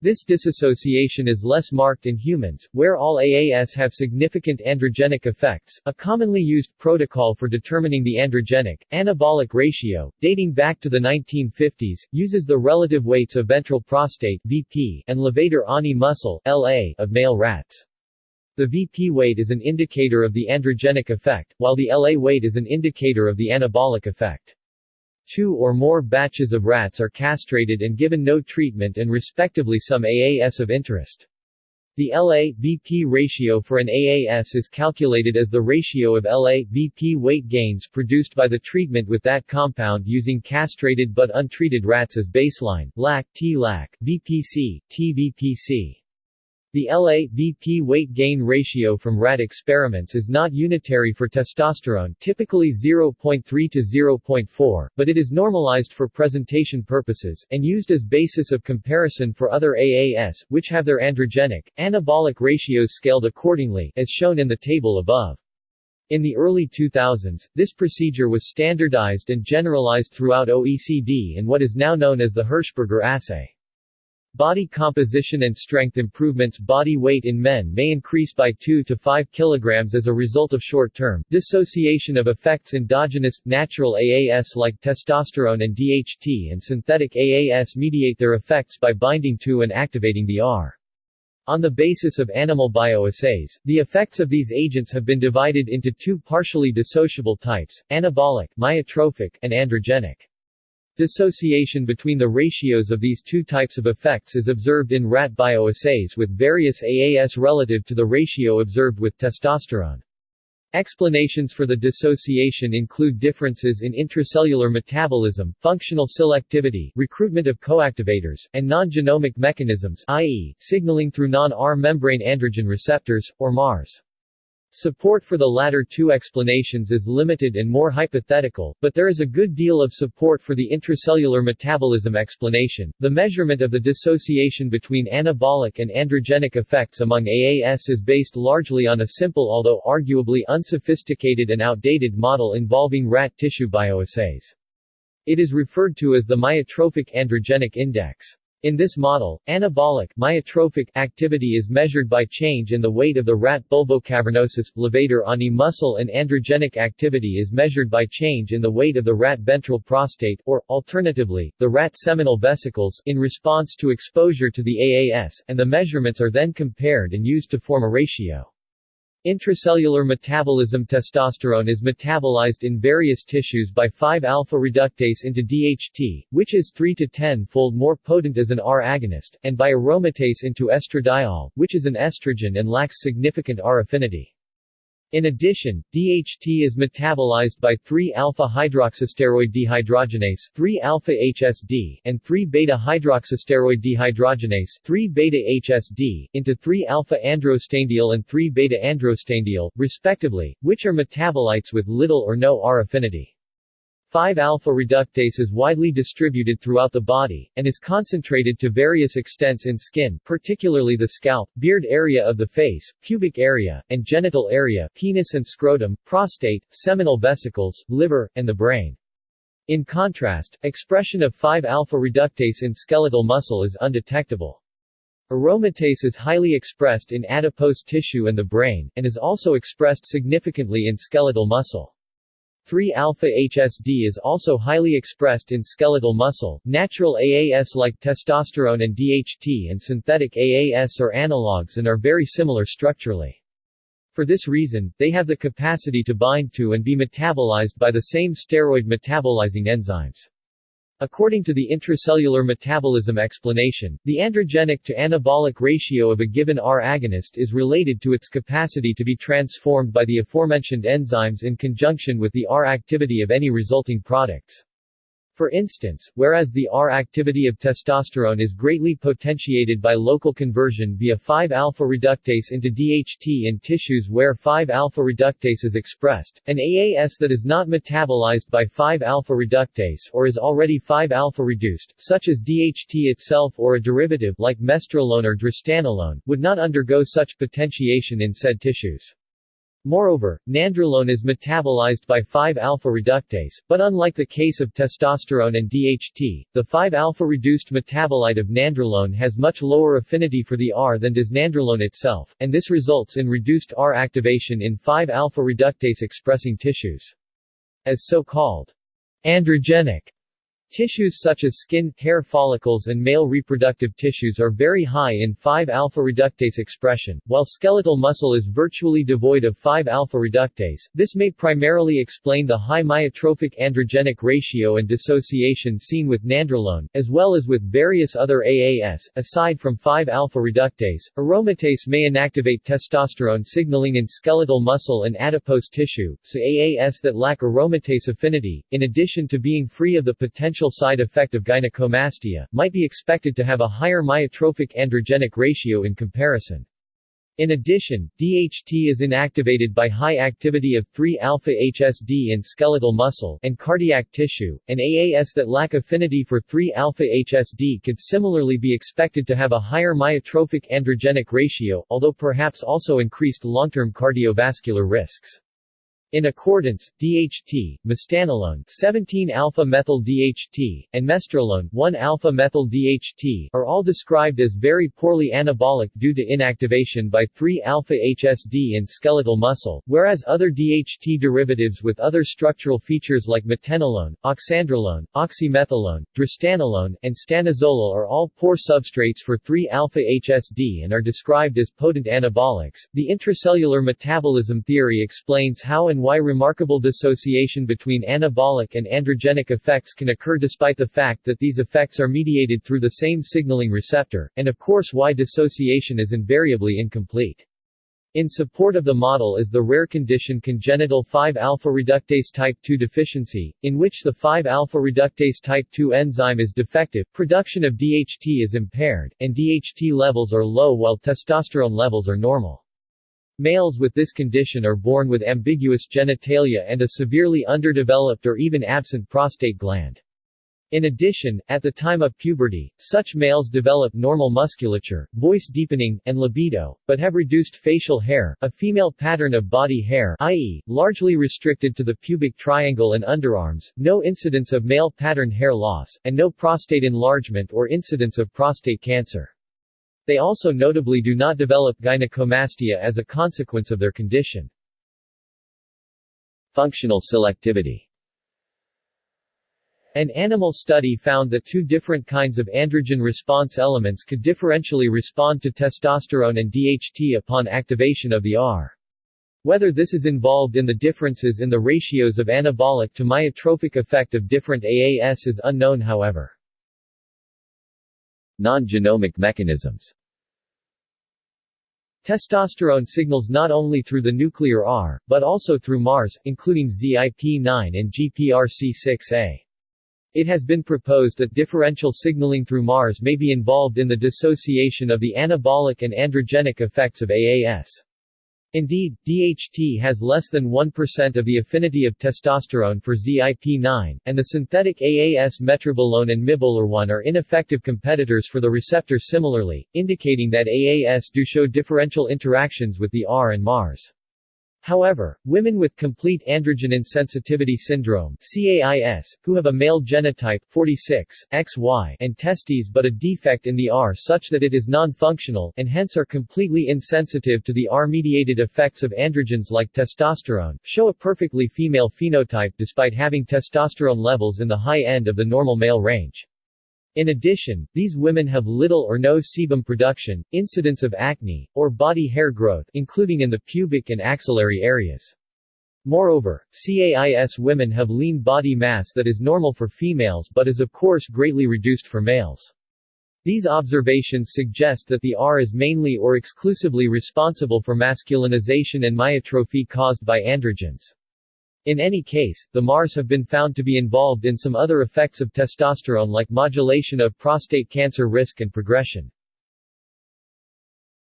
This disassociation is less marked in humans, where all AAS have significant androgenic effects. A commonly used protocol for determining the androgenic, anabolic ratio, dating back to the 1950s, uses the relative weights of ventral prostate (VP) and levator ani muscle (LA) of male rats. The VP weight is an indicator of the androgenic effect, while the LA weight is an indicator of the anabolic effect. Two or more batches of rats are castrated and given no treatment and respectively some AAS of interest. The LA-VP ratio for an AAS is calculated as the ratio of LA-VP weight gains produced by the treatment with that compound using castrated but untreated rats as baseline, LAC, T-LAC, VPC, TVPC. The LA-VP weight gain ratio from rat experiments is not unitary for testosterone typically 0.3 to 0.4, but it is normalized for presentation purposes, and used as basis of comparison for other AAS, which have their androgenic, anabolic ratios scaled accordingly, as shown in the table above. In the early 2000s, this procedure was standardized and generalized throughout OECD in what is now known as the Hirschberger assay. Body composition and strength improvements Body weight in men may increase by 2 to 5 kg as a result of short-term dissociation of effects endogenous, natural AAS like testosterone and DHT and synthetic AAS mediate their effects by binding to and activating the R. On the basis of animal bioassays, the effects of these agents have been divided into two partially dissociable types, anabolic myotrophic, and androgenic. Dissociation between the ratios of these two types of effects is observed in rat bioassays with various AAS relative to the ratio observed with testosterone. Explanations for the dissociation include differences in intracellular metabolism, functional selectivity, recruitment of coactivators, and non-genomic mechanisms i.e., signaling through non-R membrane androgen receptors, or MARS. Support for the latter two explanations is limited and more hypothetical, but there is a good deal of support for the intracellular metabolism explanation. The measurement of the dissociation between anabolic and androgenic effects among AAS is based largely on a simple although arguably unsophisticated and outdated model involving rat tissue bioassays. It is referred to as the myotrophic androgenic index. In this model, anabolic myotrophic activity is measured by change in the weight of the rat bulbocavernosus, levator ani muscle and androgenic activity is measured by change in the weight of the rat ventral prostate, or, alternatively, the rat seminal vesicles, in response to exposure to the AAS, and the measurements are then compared and used to form a ratio. Intracellular metabolism Testosterone is metabolized in various tissues by 5-alpha reductase into DHT, which is 3 to 10-fold more potent as an R agonist, and by aromatase into estradiol, which is an estrogen and lacks significant R affinity. In addition, DHT is metabolized by 3-alpha-hydroxysteroid dehydrogenase 3-alpha-HSD and 3-beta-hydroxysteroid dehydrogenase 3-beta-HSD into 3-alpha-androstenediol and 3-beta-androstenediol, respectively, which are metabolites with little or no R affinity. 5-alpha reductase is widely distributed throughout the body, and is concentrated to various extents in skin, particularly the scalp, beard area of the face, pubic area, and genital area penis and scrotum, prostate, seminal vesicles, liver, and the brain. In contrast, expression of 5-alpha reductase in skeletal muscle is undetectable. Aromatase is highly expressed in adipose tissue and the brain, and is also expressed significantly in skeletal muscle. 3-alpha-HSD is also highly expressed in skeletal muscle. Natural AAS like testosterone and DHT and synthetic AAS are analogs and are very similar structurally. For this reason, they have the capacity to bind to and be metabolized by the same steroid metabolizing enzymes. According to the intracellular metabolism explanation, the androgenic to anabolic ratio of a given R agonist is related to its capacity to be transformed by the aforementioned enzymes in conjunction with the R activity of any resulting products. For instance, whereas the R activity of testosterone is greatly potentiated by local conversion via 5-alpha reductase into DHT in tissues where 5-alpha reductase is expressed, an AAS that is not metabolized by 5-alpha reductase or is already 5-alpha reduced, such as DHT itself or a derivative like mestrolone or drostanolone, would not undergo such potentiation in said tissues. Moreover, nandrolone is metabolized by 5-alpha reductase, but unlike the case of testosterone and DHT, the 5-alpha reduced metabolite of nandrolone has much lower affinity for the R than does nandrolone itself, and this results in reduced R activation in 5-alpha reductase expressing tissues. As so-called androgenic Tissues such as skin, hair follicles and male reproductive tissues are very high in 5-alpha reductase expression, while skeletal muscle is virtually devoid of 5-alpha reductase. This may primarily explain the high myotrophic androgenic ratio and dissociation seen with nandrolone, as well as with various other AAS. Aside from 5-alpha reductase, aromatase may inactivate testosterone signaling in skeletal muscle and adipose tissue, so AAS that lack aromatase affinity, in addition to being free of the potential potential side effect of gynecomastia, might be expected to have a higher myotrophic androgenic ratio in comparison. In addition, DHT is inactivated by high activity of 3-alpha-HSD in skeletal muscle and cardiac tissue, and AAS that lack affinity for 3-alpha-HSD could similarly be expected to have a higher myotrophic androgenic ratio, although perhaps also increased long-term cardiovascular risks. In accordance, DHT, mestanolone 17-alpha-methyl DHT, and mestrolone 1-alpha-methyl DHT are all described as very poorly anabolic due to inactivation by 3-alpha-HSD in skeletal muscle, whereas other DHT derivatives with other structural features like metenolone, oxandrolone, oxymethylone, drostanolone, and stanozolol are all poor substrates for 3-alpha-HSD and are described as potent anabolics. The intracellular metabolism theory explains how and and why remarkable dissociation between anabolic and androgenic effects can occur despite the fact that these effects are mediated through the same signaling receptor, and of course why dissociation is invariably incomplete. In support of the model is the rare condition congenital 5-alpha reductase type 2 deficiency, in which the 5-alpha reductase type 2 enzyme is defective, production of DHT is impaired, and DHT levels are low while testosterone levels are normal. Males with this condition are born with ambiguous genitalia and a severely underdeveloped or even absent prostate gland. In addition, at the time of puberty, such males develop normal musculature, voice deepening, and libido, but have reduced facial hair, a female pattern of body hair i.e., largely restricted to the pubic triangle and underarms, no incidence of male pattern hair loss, and no prostate enlargement or incidence of prostate cancer. They also notably do not develop gynecomastia as a consequence of their condition. Functional selectivity an animal study found that two different kinds of androgen response elements could differentially respond to testosterone and DHT upon activation of the R. Whether this is involved in the differences in the ratios of anabolic to myotrophic effect of different AAS is unknown however. Non-genomic mechanisms Testosterone signals not only through the nuclear R, but also through MARS, including ZIP9 and GPRC6A. It has been proposed that differential signaling through MARS may be involved in the dissociation of the anabolic and androgenic effects of AAS. Indeed, DHT has less than 1% of the affinity of testosterone for ZIP9, and the synthetic AAS metrobolone and mibolerone are ineffective competitors for the receptor similarly, indicating that AAS do show differential interactions with the R and MARS. However, women with complete androgen insensitivity syndrome CAIS, who have a male genotype 46, XY and testes but a defect in the R such that it is non-functional, and hence are completely insensitive to the R-mediated effects of androgens like testosterone, show a perfectly female phenotype despite having testosterone levels in the high end of the normal male range. In addition, these women have little or no sebum production, incidence of acne, or body hair growth including in the pubic and axillary areas. Moreover, CAIS women have lean body mass that is normal for females but is of course greatly reduced for males. These observations suggest that the R is mainly or exclusively responsible for masculinization and myotrophy caused by androgens. In any case, the MARS have been found to be involved in some other effects of testosterone like modulation of prostate cancer risk and progression.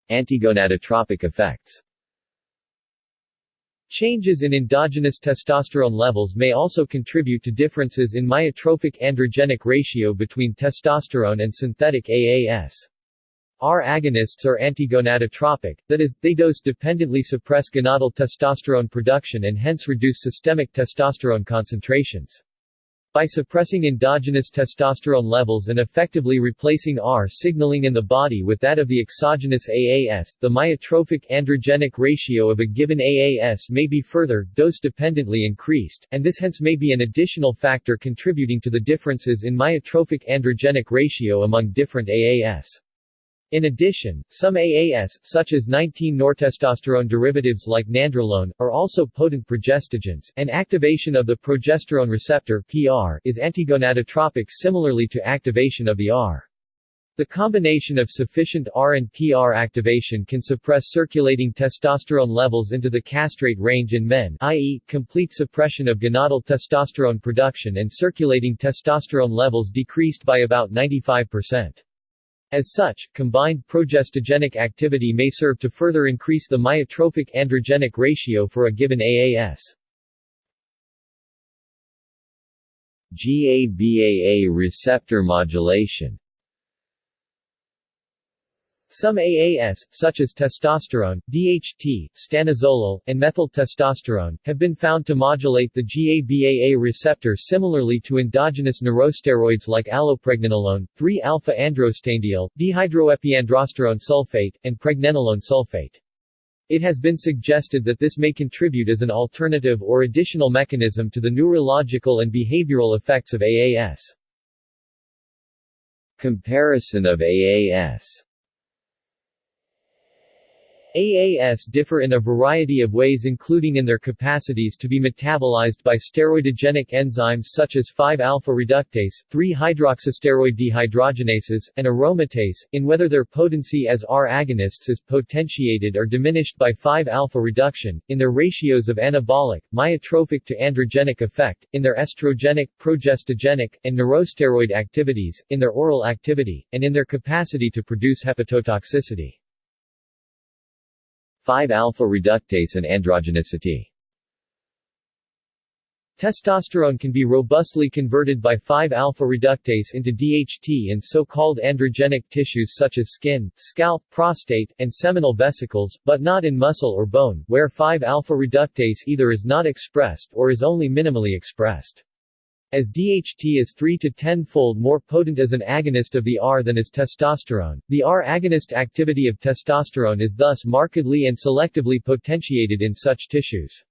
Antigonadotropic effects Changes in endogenous testosterone levels may also contribute to differences in myotrophic androgenic ratio between testosterone and synthetic AAS. R agonists are antigonadotropic, that is, they dose-dependently suppress gonadal testosterone production and hence reduce systemic testosterone concentrations. By suppressing endogenous testosterone levels and effectively replacing R signaling in the body with that of the exogenous AAS, the myotrophic androgenic ratio of a given AAS may be further, dose-dependently increased, and this hence may be an additional factor contributing to the differences in myotrophic androgenic ratio among different AAS. In addition, some AAS, such as 19-nortestosterone derivatives like nandrolone, are also potent progestogens, and activation of the progesterone receptor PR is antigonadotropic similarly to activation of the R. The combination of sufficient R and PR activation can suppress circulating testosterone levels into the castrate range in men i.e., complete suppression of gonadal testosterone production and circulating testosterone levels decreased by about 95%. As such, combined progestogenic activity may serve to further increase the myotrophic androgenic ratio for a given AAS. GABAA receptor modulation some AAS, such as testosterone, DHT, stanozolol, and methyl testosterone, have been found to modulate the GABAA receptor similarly to endogenous neurosteroids like allopregnanolone, 3-alpha-androstenediol, dihydroepiandrosterone sulfate, and pregnenolone sulfate. It has been suggested that this may contribute as an alternative or additional mechanism to the neurological and behavioral effects of AAS. Comparison of AAS AAS differ in a variety of ways including in their capacities to be metabolized by steroidogenic enzymes such as 5-alpha reductase, 3-hydroxysteroid dehydrogenases, and aromatase, in whether their potency as R agonists is potentiated or diminished by 5-alpha reduction, in their ratios of anabolic, myotrophic to androgenic effect, in their estrogenic, progestogenic, and neurosteroid activities, in their oral activity, and in their capacity to produce hepatotoxicity. 5-alpha reductase and androgenicity Testosterone can be robustly converted by 5-alpha reductase into DHT in so-called androgenic tissues such as skin, scalp, prostate, and seminal vesicles, but not in muscle or bone, where 5-alpha reductase either is not expressed or is only minimally expressed. As DHT is 3 to 10-fold more potent as an agonist of the R than is testosterone, the R agonist activity of testosterone is thus markedly and selectively potentiated in such tissues.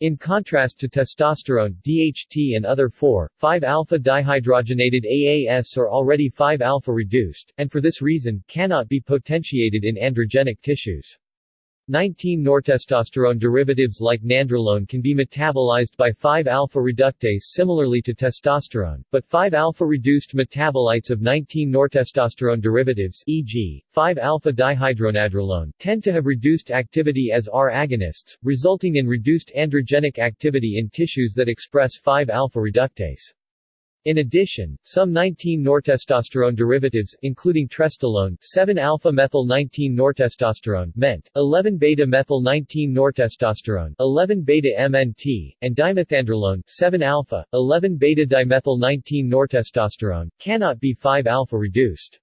In contrast to testosterone, DHT and other 4,5-alpha dihydrogenated AAS are already 5-alpha reduced, and for this reason, cannot be potentiated in androgenic tissues. 19-nortestosterone derivatives like nandrolone can be metabolized by 5-alpha reductase similarly to testosterone, but 5-alpha reduced metabolites of 19-nortestosterone derivatives e.g., 5-alpha dihydronandrolone tend to have reduced activity as R agonists, resulting in reduced androgenic activity in tissues that express 5-alpha reductase. In addition, some 19-nortestosterone derivatives, including trestolone 7-alpha-methyl-19-nortestosterone MENT, 11-beta-methyl-19-nortestosterone 11-beta-MNT, and dimethandrolone 7-alpha, 11-beta-dimethyl-19-nortestosterone, cannot be 5-alpha reduced.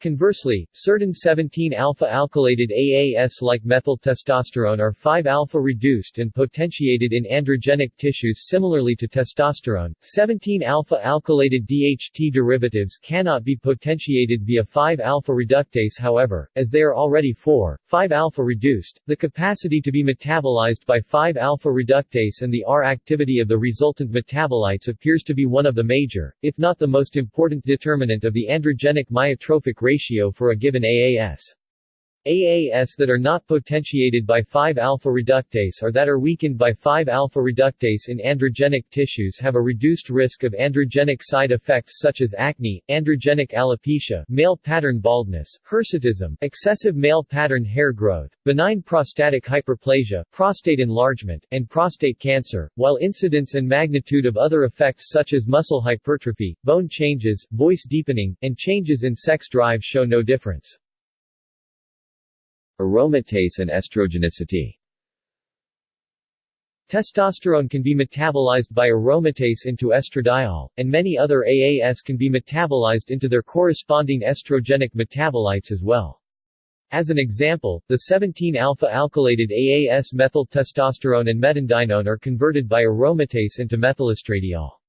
Conversely, certain 17-alpha-alkylated AAS like methyl testosterone are 5-alpha reduced and potentiated in androgenic tissues similarly to testosterone. 17-alpha-alkylated DHT derivatives cannot be potentiated via 5-alpha reductase however, as they are already 4,5-alpha reduced, the capacity to be metabolized by 5-alpha reductase and the R activity of the resultant metabolites appears to be one of the major, if not the most important determinant of the androgenic myotrophic ratio for a given AAS. AAS that are not potentiated by 5-alpha reductase or that are weakened by 5-alpha reductase in androgenic tissues have a reduced risk of androgenic side effects such as acne, androgenic alopecia, male pattern baldness, hirsutism, excessive male pattern hair growth, benign prostatic hyperplasia, prostate enlargement, and prostate cancer, while incidence and magnitude of other effects such as muscle hypertrophy, bone changes, voice deepening, and changes in sex drive show no difference. Aromatase and estrogenicity Testosterone can be metabolized by aromatase into estradiol, and many other AAS can be metabolized into their corresponding estrogenic metabolites as well. As an example, the 17-alpha-alkylated AAS methyl testosterone and metandienone are converted by aromatase into methylestradiol.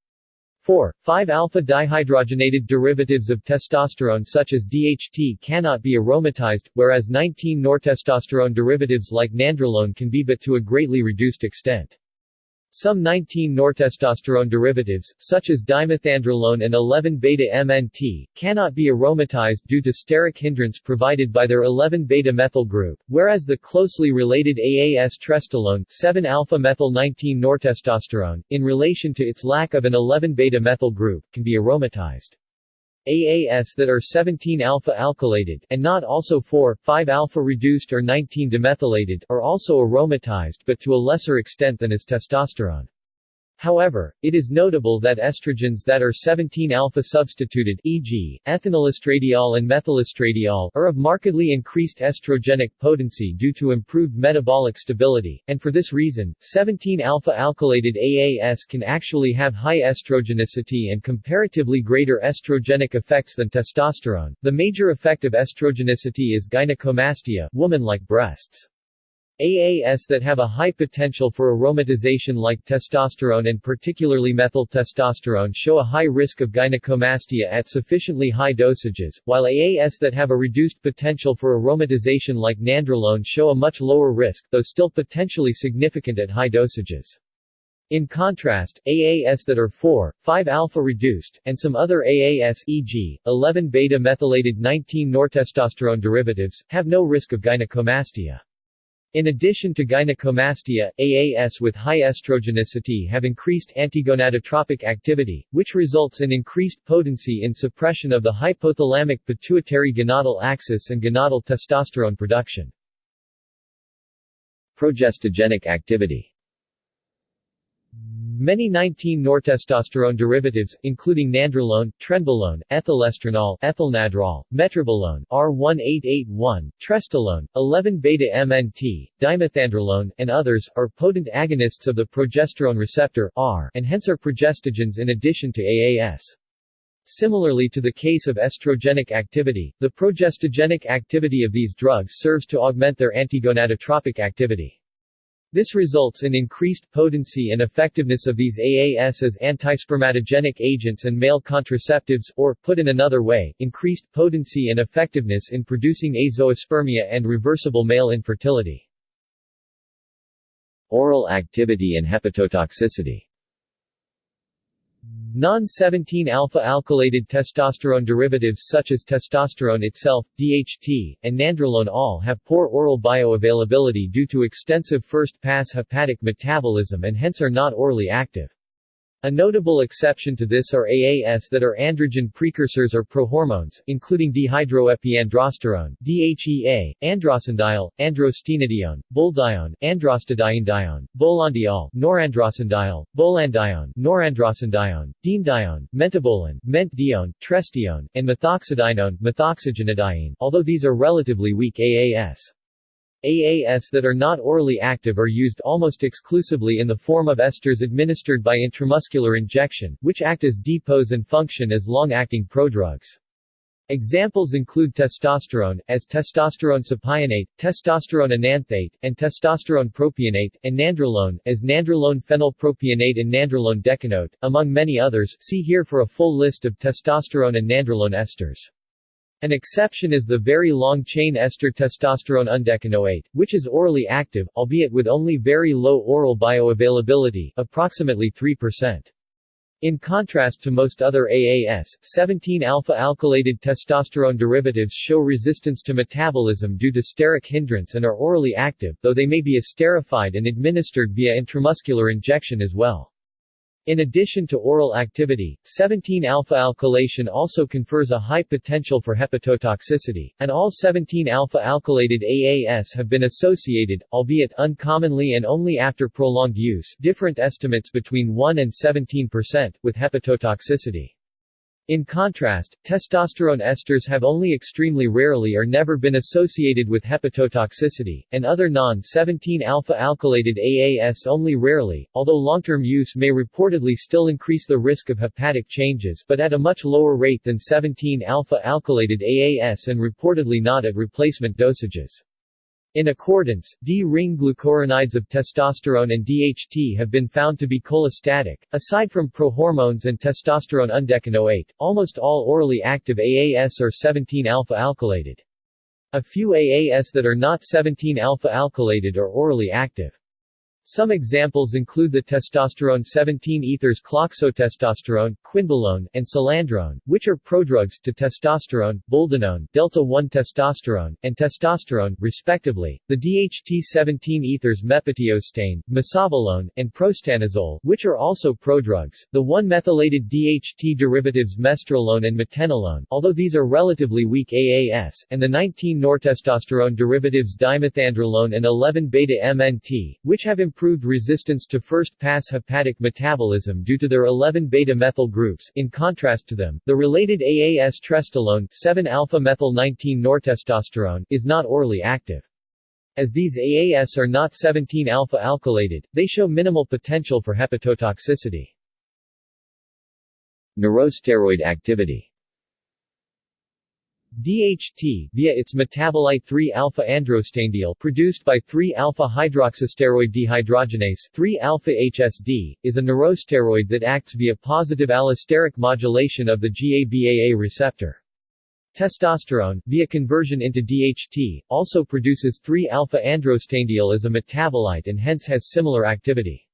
4. 5-alpha-dihydrogenated derivatives of testosterone such as DHT cannot be aromatized, whereas 19-nortestosterone derivatives like nandrolone can be but to a greatly reduced extent. Some 19-nortestosterone derivatives, such as dimethandrolone and 11-beta-MNT, cannot be aromatized due to steric hindrance provided by their 11-beta-methyl group, whereas the closely related AAS trestolone 7-alpha-methyl-19-nortestosterone, in relation to its lack of an 11-beta-methyl group, can be aromatized. AAS that are 17-alpha alkylated, and not also 4, 5-alpha-reduced or 19-demethylated, are also aromatized but to a lesser extent than is testosterone. However, it is notable that estrogens that are 17-alpha substituted e.g., ethinylestradiol and methylestradiol are of markedly increased estrogenic potency due to improved metabolic stability, and for this reason, 17-alpha alkylated AAS can actually have high estrogenicity and comparatively greater estrogenic effects than testosterone. The major effect of estrogenicity is gynecomastia, woman-like breasts. AAS that have a high potential for aromatization like testosterone and particularly methyl testosterone show a high risk of gynecomastia at sufficiently high dosages, while AAS that have a reduced potential for aromatization like nandrolone show a much lower risk, though still potentially significant at high dosages. In contrast, AAS that are 4, 5-alpha reduced, and some other AAS e.g., 11-beta-methylated 19-nortestosterone derivatives, have no risk of gynecomastia. In addition to gynecomastia, AAS with high estrogenicity have increased antigonadotropic activity, which results in increased potency in suppression of the hypothalamic pituitary gonadal axis and gonadal testosterone production. Progestogenic activity Many 19-nortestosterone derivatives, including nandrolone, trenbolone, ethylestrenol, ethylnadrol, metrobolone, R1881, trestolone, 11-beta-MNT, dimethandrolone, and others, are potent agonists of the progesterone receptor R, and hence are progestogens in addition to AAS. Similarly to the case of estrogenic activity, the progestogenic activity of these drugs serves to augment their antigonadotropic activity. This results in increased potency and effectiveness of these AAS as antispermatogenic agents and male contraceptives, or, put in another way, increased potency and effectiveness in producing azoospermia and reversible male infertility. Oral activity and hepatotoxicity Non-17-alpha-alkylated testosterone derivatives such as testosterone itself, DHT, and nandrolone all have poor oral bioavailability due to extensive first-pass hepatic metabolism and hence are not orally active. A notable exception to this are AAS that are androgen precursors or prohormones, including dehydroepiandrosterone DHEA, androstenediol, androstenedione, boldione, androstadienedione, bolandiol, norandrostenediol, bolandione, norandrostenedione, diendione, mentabolin, mentdione, trestione, and methoxydienone, methoxygenadiene, although these are relatively weak AAS. AAS that are not orally active are used almost exclusively in the form of esters administered by intramuscular injection, which act as depots and function as long-acting prodrugs. Examples include testosterone, as testosterone sapionate, testosterone enanthate, and testosterone propionate, and nandrolone, as nandrolone phenylpropionate and nandrolone decanoate, among many others see here for a full list of testosterone and nandrolone esters. An exception is the very long-chain ester testosterone undecanoate, which is orally active, albeit with only very low oral bioavailability approximately 3%. In contrast to most other AAS, 17-alpha-alkylated testosterone derivatives show resistance to metabolism due to steric hindrance and are orally active, though they may be esterified and administered via intramuscular injection as well. In addition to oral activity, 17-alpha-alkylation also confers a high potential for hepatotoxicity, and all 17-alpha-alkylated AAS have been associated, albeit uncommonly and only after prolonged use different estimates between 1 and 17%, with hepatotoxicity. In contrast, testosterone esters have only extremely rarely or never been associated with hepatotoxicity, and other non-17-alpha-alkylated AAS only rarely, although long-term use may reportedly still increase the risk of hepatic changes but at a much lower rate than 17-alpha-alkylated AAS and reportedly not at replacement dosages. In accordance, D-ring glucuronides of testosterone and DHT have been found to be cholestatic. Aside from prohormones and testosterone undecanoate, almost all orally active AAS are 17-alpha-alkylated. A few AAS that are not 17-alpha-alkylated are orally active. Some examples include the testosterone 17-ethers cloxotestosterone, quinbolone, and solandrone, which are prodrugs to testosterone, boldenone, delta-1 testosterone, and testosterone, respectively, the DHT-17-ethers mepitiostane, mesabolone, and prostanozole, which are also prodrugs, the 1-methylated DHT derivatives mestrolone and metenolone, although these are relatively weak AAS, and the 19-nortestosterone derivatives dimethandrolone and 11-beta-MNT, which have improved resistance to first-pass hepatic metabolism due to their 11-beta-methyl groups in contrast to them, the related AAS trestolone 7-alpha-methyl-19-nortestosterone is not orally active. As these AAS are not 17-alpha-alkylated, they show minimal potential for hepatotoxicity. Neurosteroid activity DHT via its metabolite 3-alpha-androstenediol produced by 3-alpha-hydroxysteroid dehydrogenase 3-alpha-HSD, is a neurosteroid that acts via positive allosteric modulation of the GABAA receptor. Testosterone, via conversion into DHT, also produces 3-alpha-androstenediol as a metabolite and hence has similar activity.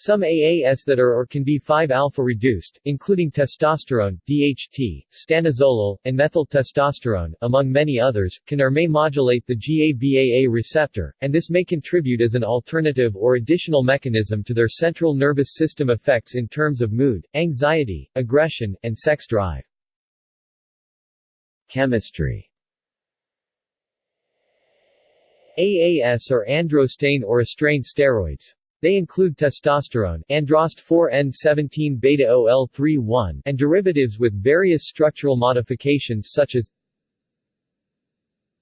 Some AAS that are or can be 5-alpha reduced, including testosterone, DHT, stanozolol, and methyltestosterone, among many others, can or may modulate the GABAA receptor, and this may contribute as an alternative or additional mechanism to their central nervous system effects in terms of mood, anxiety, aggression, and sex drive. Chemistry AAS are androstane or estrane steroids. They include testosterone, androst 4N17 beta OL31, and derivatives with various structural modifications such as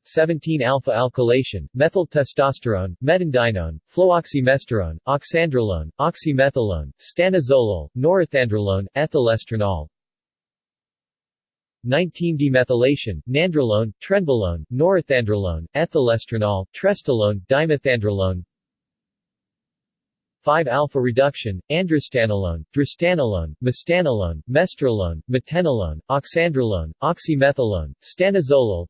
17-alpha-alkylation, methyl testosterone, metandinone, fluoxymesterone, oxandrolone, oxymethylone, stanozolol, norethandrolone, ethylestrenol, 19-demethylation, nandrolone, trenbolone, norethandrolone, ethylestrenol, trestolone, dimethandrolone 5-alpha reduction, androstanolone, drostanolone, mestanolone, mestrolone, metenolone, oxandrolone, oxymethylone, stanozolol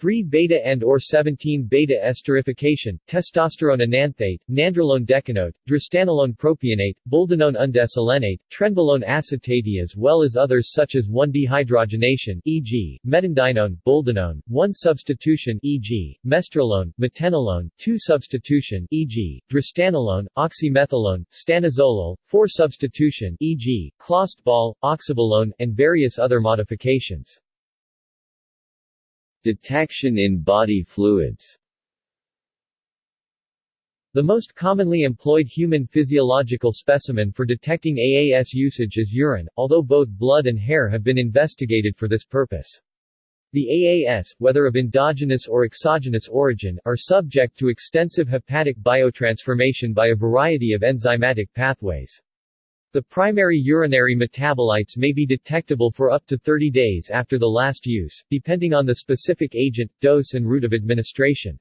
3-beta and or 17-beta esterification, testosterone enanthate, nandrolone decanoate, drostanolone propionate, boldenone undesolenate, trenbolone acetate as well as others such as 1-dehydrogenation e.g., metandinone, boldenone, 1-substitution e.g., mestrolone, metenolone, 2-substitution e.g., drostanolone, oxymethylone, stanozolol, 4-substitution e.g., clostebol, oxabolone, and various other modifications. Detection in body fluids The most commonly employed human physiological specimen for detecting AAS usage is urine, although both blood and hair have been investigated for this purpose. The AAS, whether of endogenous or exogenous origin, are subject to extensive hepatic biotransformation by a variety of enzymatic pathways. The primary urinary metabolites may be detectable for up to 30 days after the last use, depending on the specific agent, dose and route of administration.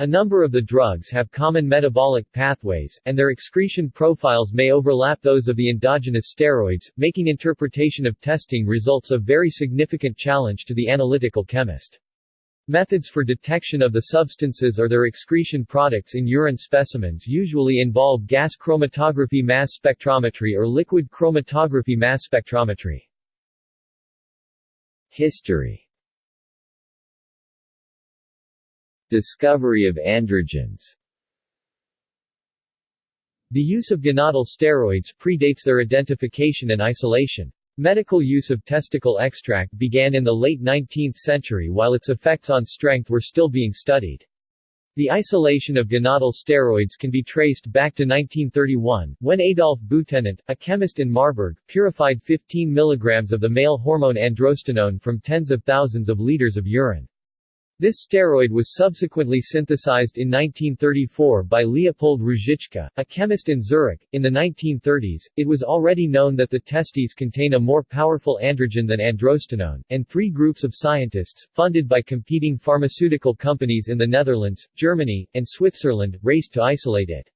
A number of the drugs have common metabolic pathways, and their excretion profiles may overlap those of the endogenous steroids, making interpretation of testing results a very significant challenge to the analytical chemist. Methods for detection of the substances or their excretion products in urine specimens usually involve gas chromatography mass spectrometry or liquid chromatography mass spectrometry. History Discovery of androgens The use of gonadal steroids predates their identification and isolation. Medical use of testicle extract began in the late 19th century while its effects on strength were still being studied. The isolation of gonadal steroids can be traced back to 1931, when Adolf Butenandt, a chemist in Marburg, purified 15 mg of the male hormone androstenone from tens of thousands of liters of urine. This steroid was subsequently synthesized in 1934 by Leopold Ruzicka, a chemist in Zurich. In the 1930s, it was already known that the testes contain a more powerful androgen than androstenone, and three groups of scientists, funded by competing pharmaceutical companies in the Netherlands, Germany, and Switzerland, raced to isolate it.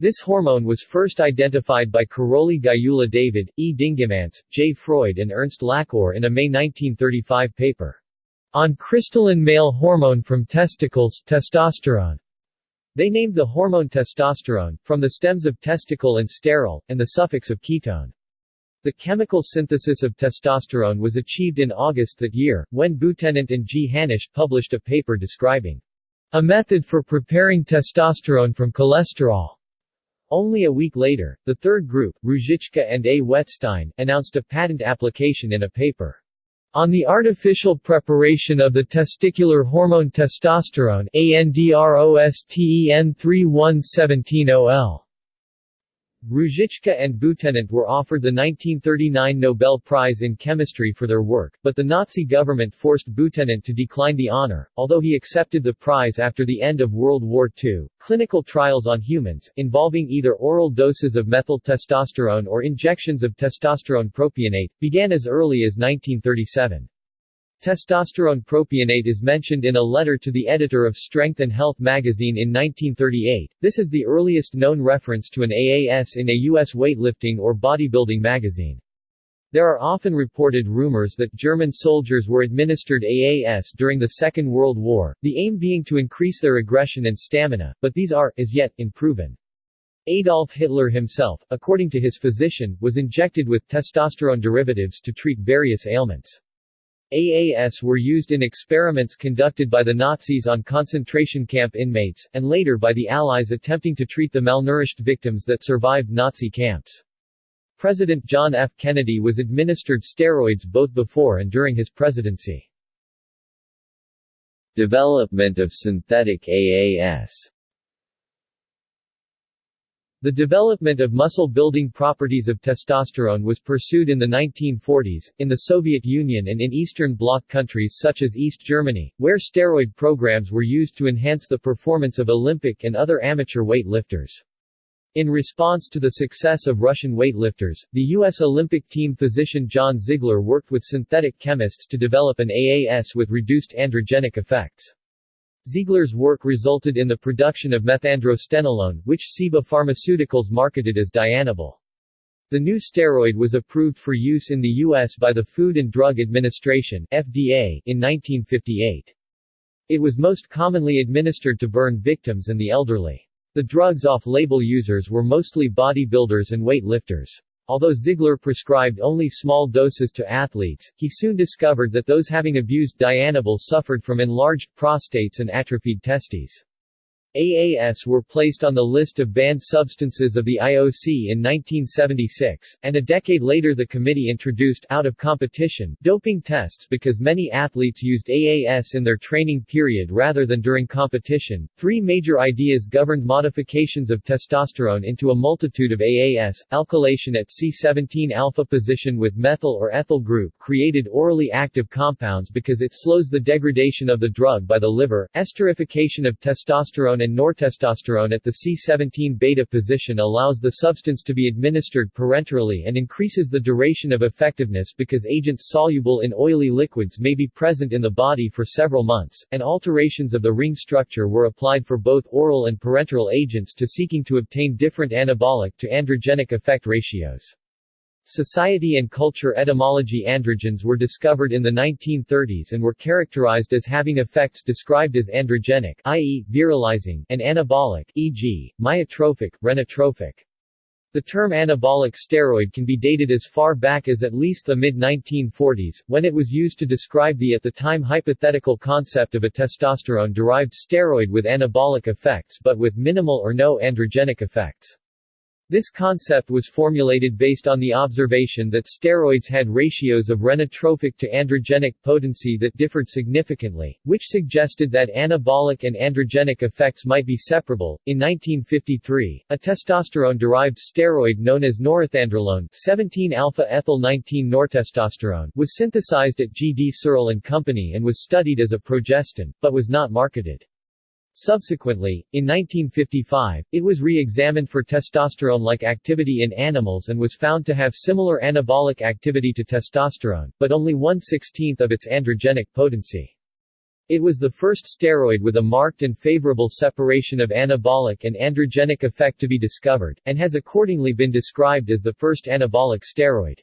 This hormone was first identified by Karoli Gyula David, E. Dingemans, J. Freud and Ernst Lacour in a May 1935 paper. On crystalline male hormone from testicles testosterone. They named the hormone testosterone, from the stems of testicle and sterol, and the suffix of ketone. The chemical synthesis of testosterone was achieved in August that year, when Butenandt and G. Hanisch published a paper describing a method for preparing testosterone from cholesterol. Only a week later, the third group, Ruzicka and A. Wettstein, announced a patent application in a paper on the artificial preparation of the testicular hormone testosterone ANDROSTEN3117OL. Ruzicka and Butenandt were offered the 1939 Nobel Prize in Chemistry for their work, but the Nazi government forced Butenandt to decline the honor, although he accepted the prize after the end of World War II. Clinical trials on humans, involving either oral doses of methyl testosterone or injections of testosterone propionate, began as early as 1937. Testosterone propionate is mentioned in a letter to the editor of Strength and Health magazine in 1938. This is the earliest known reference to an AAS in a U.S. weightlifting or bodybuilding magazine. There are often reported rumors that German soldiers were administered AAS during the Second World War, the aim being to increase their aggression and stamina, but these are, as yet, unproven. Adolf Hitler himself, according to his physician, was injected with testosterone derivatives to treat various ailments. AAS were used in experiments conducted by the Nazis on concentration camp inmates, and later by the Allies attempting to treat the malnourished victims that survived Nazi camps. President John F. Kennedy was administered steroids both before and during his presidency. Development of synthetic AAS the development of muscle-building properties of testosterone was pursued in the 1940s, in the Soviet Union and in Eastern Bloc countries such as East Germany, where steroid programs were used to enhance the performance of Olympic and other amateur weightlifters. In response to the success of Russian weightlifters, the U.S. Olympic team physician John Ziegler worked with synthetic chemists to develop an AAS with reduced androgenic effects. Ziegler's work resulted in the production of methandrostenolone, which Ciba Pharmaceuticals marketed as Dianabol. The new steroid was approved for use in the U.S. by the Food and Drug Administration FDA in 1958. It was most commonly administered to burn victims and the elderly. The drug's off-label users were mostly bodybuilders and weight lifters. Although Ziegler prescribed only small doses to athletes, he soon discovered that those having abused Dianabol suffered from enlarged prostates and atrophied testes. AAS were placed on the list of banned substances of the IOC in 1976, and a decade later the committee introduced out of competition doping tests because many athletes used AAS in their training period rather than during competition. Three major ideas governed modifications of testosterone into a multitude of AAS. Alkylation at C17 alpha position with methyl or ethyl group created orally active compounds because it slows the degradation of the drug by the liver. Esterification of testosterone and nortestosterone at the C17 beta position allows the substance to be administered parenterally and increases the duration of effectiveness because agents soluble in oily liquids may be present in the body for several months, and alterations of the ring structure were applied for both oral and parenteral agents to seeking to obtain different anabolic to androgenic effect ratios. Society and culture etymology Androgens were discovered in the 1930s and were characterized as having effects described as androgenic i.e., virilizing and anabolic e.g., myotrophic, renotrophic. The term anabolic steroid can be dated as far back as at least the mid-1940s, when it was used to describe the at the time hypothetical concept of a testosterone-derived steroid with anabolic effects but with minimal or no androgenic effects. This concept was formulated based on the observation that steroids had ratios of renotrophic to androgenic potency that differed significantly, which suggested that anabolic and androgenic effects might be separable. In 1953, a testosterone-derived steroid known as norethandrolone 17-alpha-ethyl-19-nortestosterone was synthesized at G. D. Searle and Company and was studied as a progestin, but was not marketed. Subsequently, in 1955, it was re-examined for testosterone-like activity in animals and was found to have similar anabolic activity to testosterone, but only one-sixteenth of its androgenic potency. It was the first steroid with a marked and favorable separation of anabolic and androgenic effect to be discovered, and has accordingly been described as the first anabolic steroid.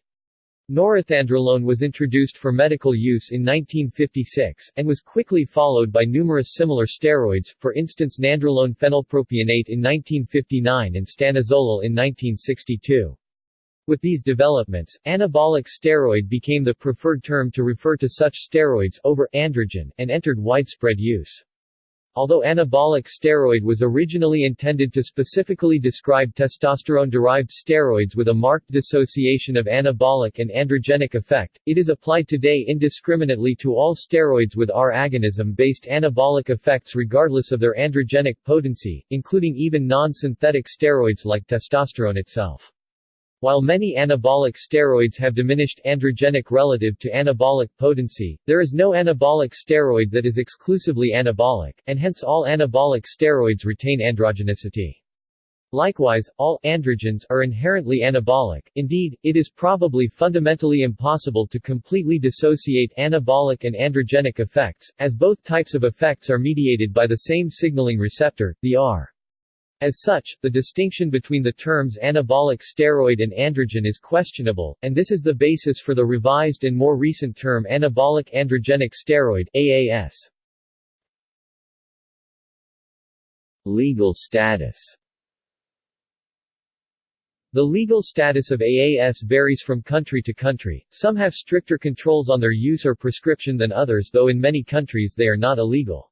Norethandrolone was introduced for medical use in 1956, and was quickly followed by numerous similar steroids, for instance nandrolone phenylpropionate in 1959 and stanozolol in 1962. With these developments, anabolic steroid became the preferred term to refer to such steroids over androgen, and entered widespread use. Although anabolic steroid was originally intended to specifically describe testosterone-derived steroids with a marked dissociation of anabolic and androgenic effect, it is applied today indiscriminately to all steroids with R agonism-based anabolic effects regardless of their androgenic potency, including even non-synthetic steroids like testosterone itself. While many anabolic steroids have diminished androgenic relative to anabolic potency, there is no anabolic steroid that is exclusively anabolic, and hence all anabolic steroids retain androgenicity. Likewise, all androgens are inherently anabolic, indeed, it is probably fundamentally impossible to completely dissociate anabolic and androgenic effects, as both types of effects are mediated by the same signaling receptor, the R. As such, the distinction between the terms anabolic steroid and androgen is questionable, and this is the basis for the revised and more recent term anabolic androgenic steroid AAS. Legal status The legal status of AAS varies from country to country, some have stricter controls on their use or prescription than others though in many countries they are not illegal.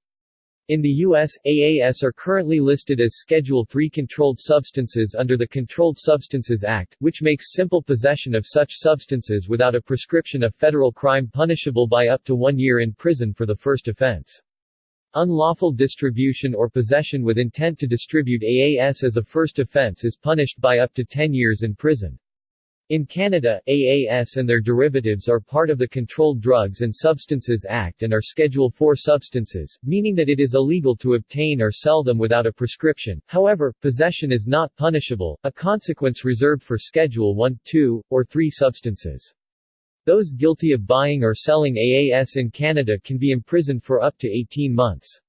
In the U.S., AAS are currently listed as Schedule III controlled substances under the Controlled Substances Act, which makes simple possession of such substances without a prescription a federal crime punishable by up to one year in prison for the first offense. Unlawful distribution or possession with intent to distribute AAS as a first offense is punished by up to 10 years in prison. In Canada, AAS and their derivatives are part of the Controlled Drugs and Substances Act and are Schedule IV substances, meaning that it is illegal to obtain or sell them without a prescription. However, possession is not punishable, a consequence reserved for Schedule I, II, or III substances. Those guilty of buying or selling AAS in Canada can be imprisoned for up to 18 months.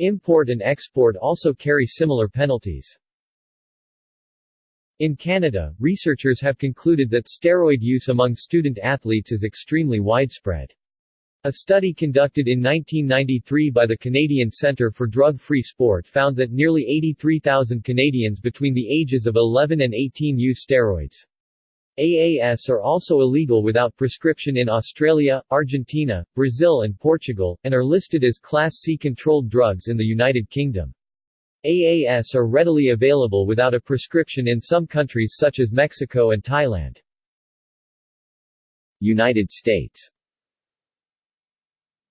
Import and export also carry similar penalties. In Canada, researchers have concluded that steroid use among student athletes is extremely widespread. A study conducted in 1993 by the Canadian Centre for Drug-Free Sport found that nearly 83,000 Canadians between the ages of 11 and 18 use steroids. AAS are also illegal without prescription in Australia, Argentina, Brazil and Portugal, and are listed as Class C controlled drugs in the United Kingdom. AAS are readily available without a prescription in some countries such as Mexico and Thailand. United States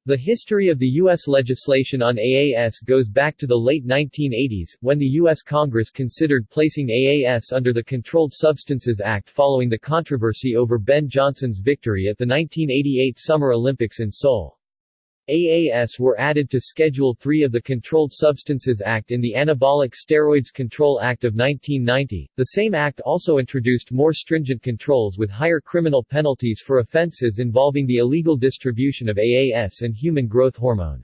The history of the U.S. legislation on AAS goes back to the late 1980s, when the U.S. Congress considered placing AAS under the Controlled Substances Act following the controversy over Ben Johnson's victory at the 1988 Summer Olympics in Seoul. AAS were added to Schedule III of the Controlled Substances Act in the Anabolic Steroids Control Act of 1990. The same act also introduced more stringent controls with higher criminal penalties for offenses involving the illegal distribution of AAS and human growth hormone.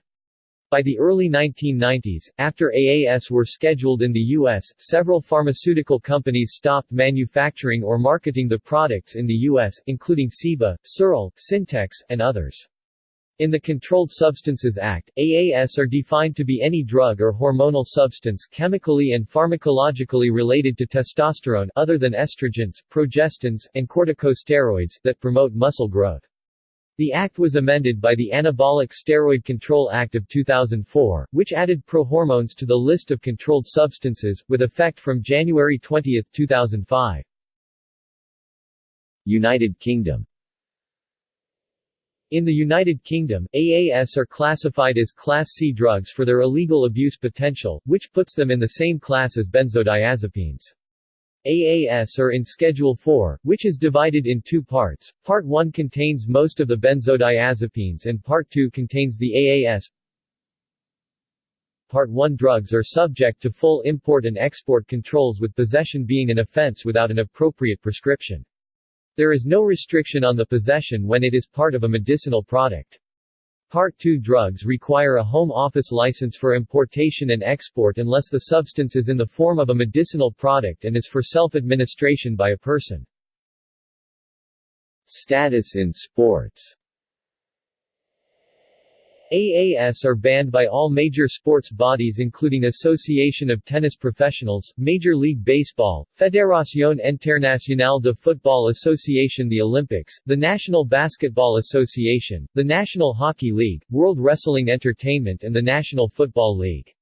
By the early 1990s, after AAS were scheduled in the U.S., several pharmaceutical companies stopped manufacturing or marketing the products in the U.S., including Ciba, Searle, Syntex, and others. In the Controlled Substances Act, AAS are defined to be any drug or hormonal substance chemically and pharmacologically related to testosterone other than estrogens, progestins, and corticosteroids that promote muscle growth. The act was amended by the Anabolic Steroid Control Act of 2004, which added prohormones to the list of controlled substances, with effect from January 20, 2005. United Kingdom In the United Kingdom, AAS are classified as Class C drugs for their illegal abuse potential, which puts them in the same class as benzodiazepines. AAS are in Schedule 4, which is divided in two parts. Part 1 contains most of the benzodiazepines and Part 2 contains the AAS. Part 1 drugs are subject to full import and export controls with possession being an offense without an appropriate prescription. There is no restriction on the possession when it is part of a medicinal product. Part 2 drugs require a home office license for importation and export unless the substance is in the form of a medicinal product and is for self-administration by a person. Status in sports AAS are banned by all major sports bodies including Association of Tennis Professionals, Major League Baseball, Fédération Internationale de Football Association the Olympics, the National Basketball Association, the National Hockey League, World Wrestling Entertainment and the National Football League.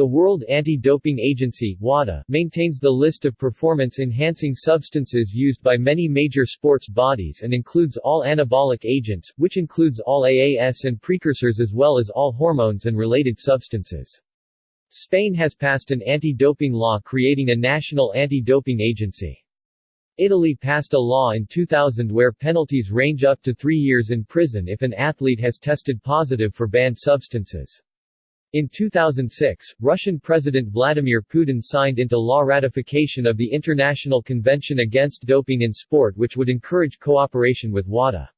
The World Anti-Doping Agency WADA, maintains the list of performance-enhancing substances used by many major sports bodies and includes all anabolic agents, which includes all AAS and precursors as well as all hormones and related substances. Spain has passed an anti-doping law creating a national anti-doping agency. Italy passed a law in 2000 where penalties range up to three years in prison if an athlete has tested positive for banned substances. In 2006, Russian President Vladimir Putin signed into law ratification of the International Convention Against Doping in Sport which would encourage cooperation with WADA.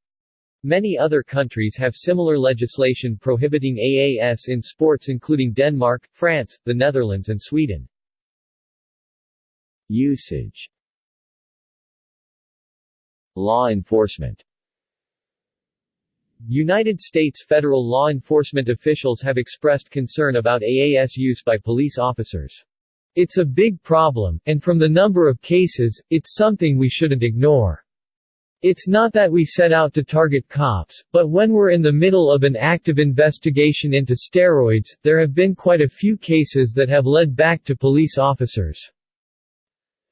Many other countries have similar legislation prohibiting AAS in sports including Denmark, France, the Netherlands and Sweden. Usage Law enforcement United States federal law enforcement officials have expressed concern about AAS use by police officers. It's a big problem, and from the number of cases, it's something we shouldn't ignore. It's not that we set out to target cops, but when we're in the middle of an active investigation into steroids, there have been quite a few cases that have led back to police officers.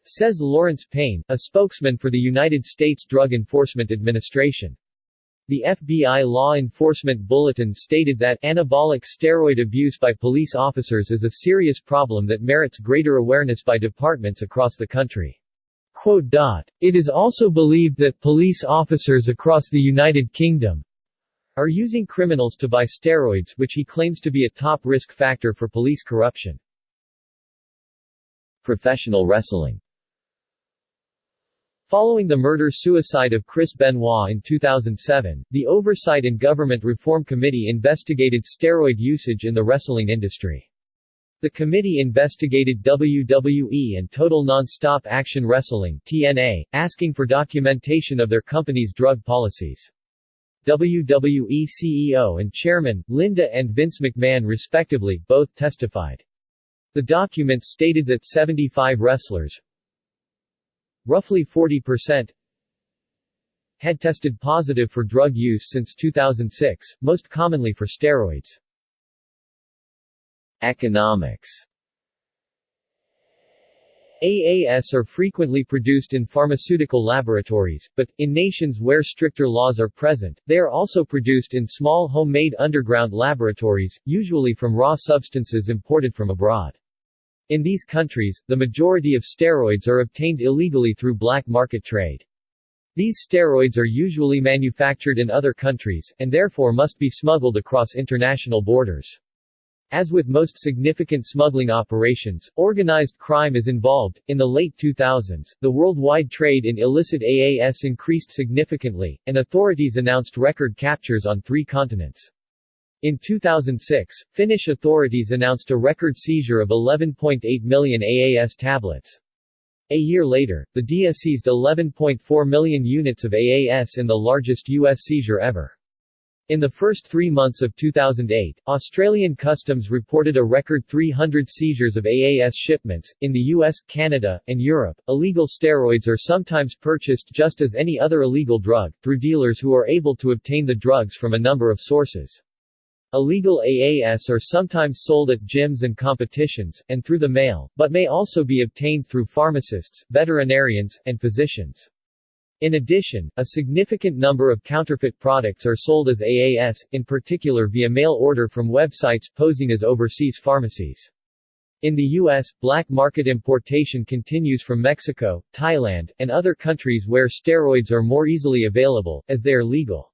Says Lawrence Payne, a spokesman for the United States Drug Enforcement Administration. The FBI Law Enforcement Bulletin stated that anabolic steroid abuse by police officers is a serious problem that merits greater awareness by departments across the country. It is also believed that police officers across the United Kingdom are using criminals to buy steroids which he claims to be a top risk factor for police corruption. Professional wrestling Following the murder-suicide of Chris Benoit in 2007, the Oversight and Government Reform Committee investigated steroid usage in the wrestling industry. The committee investigated WWE and Total Nonstop Action Wrestling TNA, asking for documentation of their company's drug policies. WWE CEO and Chairman, Linda and Vince McMahon respectively, both testified. The documents stated that 75 wrestlers, Roughly 40% had tested positive for drug use since 2006, most commonly for steroids. Economics AAS are frequently produced in pharmaceutical laboratories, but, in nations where stricter laws are present, they are also produced in small homemade underground laboratories, usually from raw substances imported from abroad. In these countries, the majority of steroids are obtained illegally through black market trade. These steroids are usually manufactured in other countries, and therefore must be smuggled across international borders. As with most significant smuggling operations, organized crime is involved. In the late 2000s, the worldwide trade in illicit AAS increased significantly, and authorities announced record captures on three continents. In 2006, Finnish authorities announced a record seizure of 11.8 million AAS tablets. A year later, the DEA seized 11.4 million units of AAS in the largest U.S. seizure ever. In the first three months of 2008, Australian Customs reported a record 300 seizures of AAS shipments. In the US, Canada, and Europe, illegal steroids are sometimes purchased just as any other illegal drug, through dealers who are able to obtain the drugs from a number of sources. Illegal AAS are sometimes sold at gyms and competitions, and through the mail, but may also be obtained through pharmacists, veterinarians, and physicians. In addition, a significant number of counterfeit products are sold as AAS, in particular via mail order from websites posing as overseas pharmacies. In the U.S., black market importation continues from Mexico, Thailand, and other countries where steroids are more easily available, as they are legal.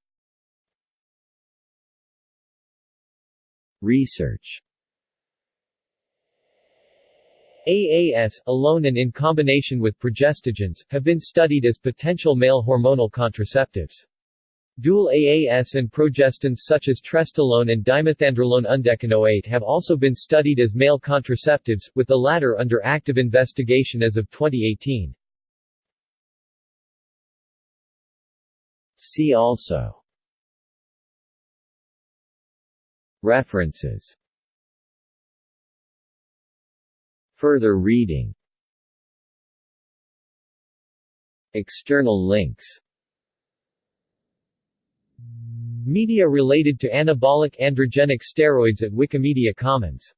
Research AAS, alone and in combination with progestogens, have been studied as potential male hormonal contraceptives. Dual AAS and progestins such as trestolone and dimethandrolone undecanoate have also been studied as male contraceptives, with the latter under active investigation as of 2018. See also References. Further reading. External links. Media related to anabolic androgenic steroids at Wikimedia Commons